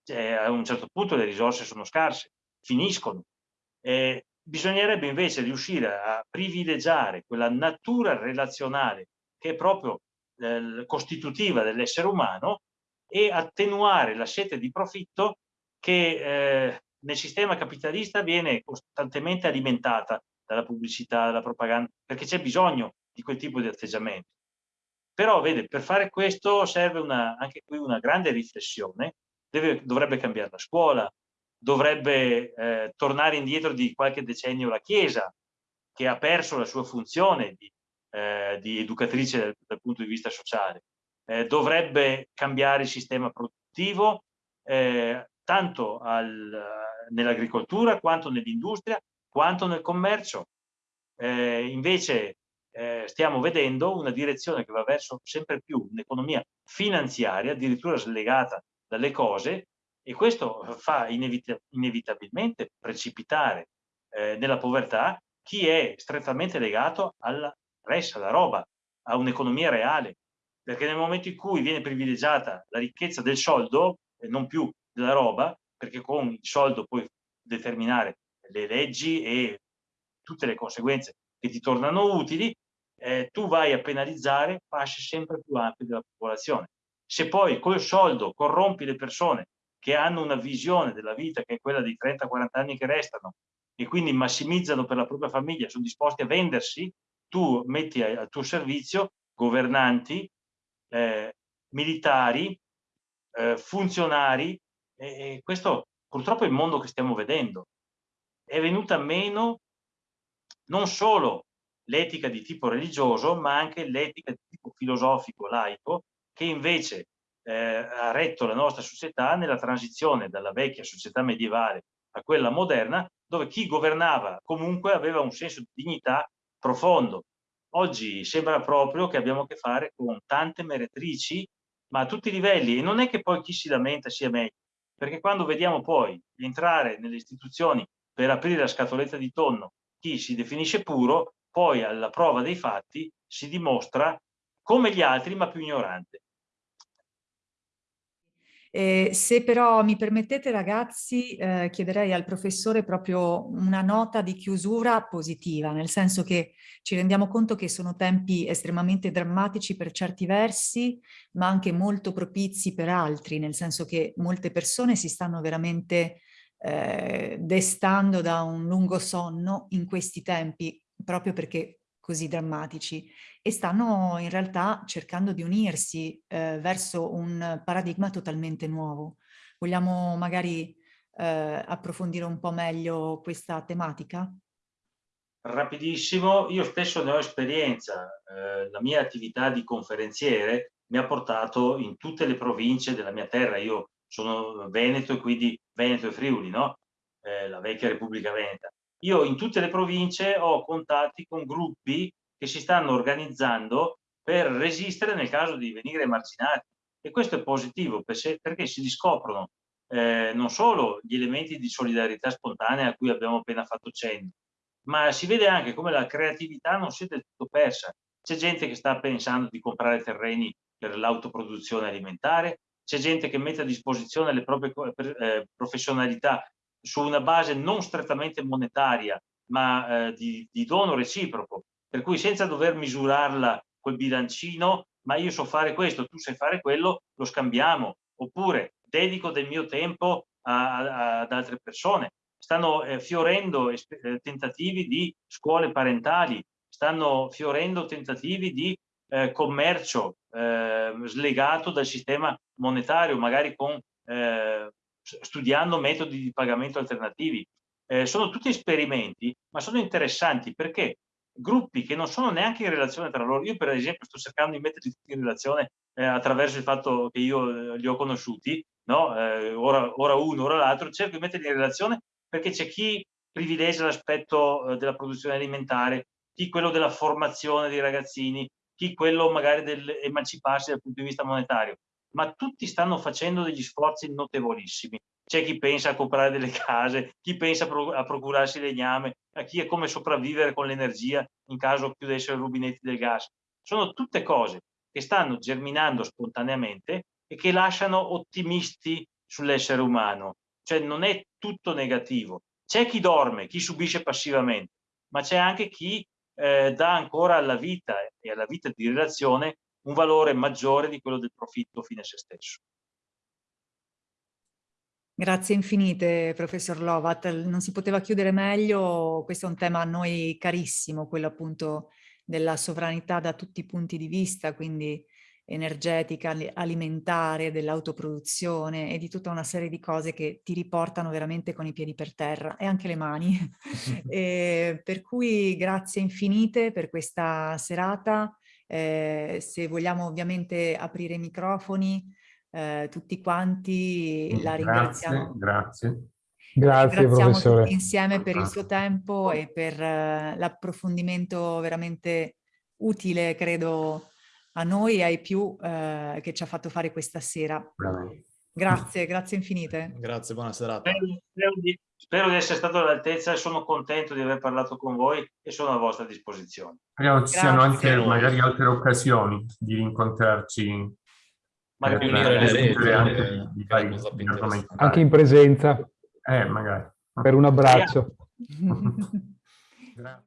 Cioè, a un certo punto le risorse sono scarse, finiscono. Eh, bisognerebbe invece riuscire a privilegiare quella natura relazionale che è proprio eh, costitutiva dell'essere umano e attenuare la sete di profitto che eh, nel sistema capitalista viene costantemente alimentata dalla pubblicità, dalla propaganda, perché c'è bisogno di quel tipo di atteggiamento. Però, vede, per fare questo serve una, anche qui una grande riflessione, Deve, dovrebbe cambiare la scuola, dovrebbe eh, tornare indietro di qualche decennio la Chiesa, che ha perso la sua funzione di, eh, di educatrice dal, dal, punto di vista sociale. Eh, dovrebbe cambiare il sistema produttivo, eh, tanto nell'agricoltura quanto nell'industria, quanto nel commercio. Eh, invece eh, stiamo vedendo una direzione che va verso sempre più un'economia finanziaria, addirittura slegata dalle cose, e questo fa inevita inevitabilmente precipitare eh, nella povertà chi è strettamente legato alla res, alla roba, a un'economia reale. Perché nel momento in cui viene privilegiata la ricchezza del soldo, e non più della roba, perché con il soldo puoi determinare le leggi e tutte le conseguenze che ti tornano utili, eh, tu vai a penalizzare fasce sempre più ampie della popolazione. Se poi col soldo corrompi le persone che hanno una visione della vita che è quella dei 30-40 anni che restano e quindi massimizzano per la propria famiglia, sono disposti a vendersi, tu metti al tuo servizio governanti, eh, militari, eh, funzionari, e, e questo purtroppo è il mondo che stiamo vedendo. È venuta meno non solo l'etica di tipo religioso, ma anche l'etica di tipo filosofico, laico, che invece eh, ha retto la nostra società nella transizione dalla vecchia società medievale a quella moderna, dove chi governava comunque aveva un senso di dignità profondo. Oggi sembra proprio che abbiamo a che fare con tante meretrici, ma a tutti i livelli, e non è che poi chi si lamenta sia meglio, perché quando vediamo poi entrare nelle istituzioni per aprire la scatoletta di tonno chi si definisce puro, poi alla prova dei fatti si dimostra come gli altri ma più ignorante. Eh, se però mi permettete ragazzi, eh, chiederei al professore proprio una nota di chiusura positiva, nel senso che ci rendiamo conto che sono tempi estremamente drammatici per certi versi, ma anche molto propizi per altri, nel senso che molte persone si stanno veramente eh, destando da un lungo sonno in questi tempi, proprio perché così drammatici e stanno in realtà cercando di unirsi eh, verso un paradigma totalmente nuovo. Vogliamo magari eh, approfondire un po' meglio questa tematica? Rapidissimo, io stesso ne ho esperienza, eh, la mia attività di conferenziere mi ha portato in tutte le province della mia terra, io sono Veneto e quindi Veneto e Friuli, no? Eh, la vecchia Repubblica Veneta. Io in tutte le province ho contatti con gruppi che si stanno organizzando per resistere nel caso di venire emarginati e questo è positivo perché si riscoprono eh, non solo gli elementi di solidarietà spontanea a cui abbiamo appena fatto cenno, ma si vede anche come la creatività non sia del tutto persa. C'è gente che sta pensando di comprare terreni per l'autoproduzione alimentare, c'è gente che mette a disposizione le proprie eh, professionalità su una base non strettamente monetaria, ma eh, di, di, dono reciproco, per cui senza dover misurarla col bilancino, ma io so fare questo, tu sai fare quello, lo scambiamo, oppure dedico del mio tempo a, a, ad altre persone. Stanno eh, fiorendo eh, tentativi di scuole parentali, stanno fiorendo tentativi di eh, commercio eh, slegato dal sistema monetario, magari con eh, studiando metodi di pagamento alternativi. Eh, sono tutti esperimenti, ma sono interessanti perché gruppi che non sono neanche in relazione tra loro, io per esempio sto cercando di metterli in relazione eh, attraverso il fatto che io eh, li ho conosciuti, no? Eh, ora, ora, uno, ora l'altro, cerco di metterli in relazione perché c'è chi privilegia l'aspetto eh, della produzione alimentare, chi quello della formazione dei ragazzini, chi quello magari dell'emanciparsi dal punto di vista monetario ma tutti stanno facendo degli sforzi notevolissimi. C'è chi pensa a comprare delle case, chi pensa a procurarsi legname, a chi è come sopravvivere con l'energia in caso chiudessero i rubinetti del gas. Sono tutte cose che stanno germinando spontaneamente e che lasciano ottimisti sull'essere umano. Cioè non è tutto negativo. C'è chi dorme, chi subisce passivamente, ma c'è anche chi eh, dà ancora alla vita e alla vita di relazione un valore maggiore di quello del profitto fine a se stesso. Grazie infinite, professor Lovat. Non si poteva chiudere meglio, questo è un tema a noi carissimo, quello appunto della sovranità da tutti i punti di vista, quindi energetica, alimentare, dell'autoproduzione e di tutta una serie di cose che ti riportano veramente con i piedi per terra e anche le mani. e per cui grazie infinite per questa serata. Eh, se vogliamo ovviamente aprire i microfoni, eh, tutti quanti la ringraziamo. Grazie. Grazie professore. tutti insieme per il suo tempo e per eh, l'approfondimento veramente utile, credo, a noi e ai più eh, che ci ha fatto fare questa sera. Grazie, grazie infinite. Grazie, buona serata. Spero, spero, di, spero, di, essere stato all'altezza e sono contento di aver parlato con voi e sono a vostra disposizione. Speriamo ci siano anche magari altre occasioni di rincontrarci. Magari eh, anche, di, di anche in presenza. Eh, magari. Per un abbraccio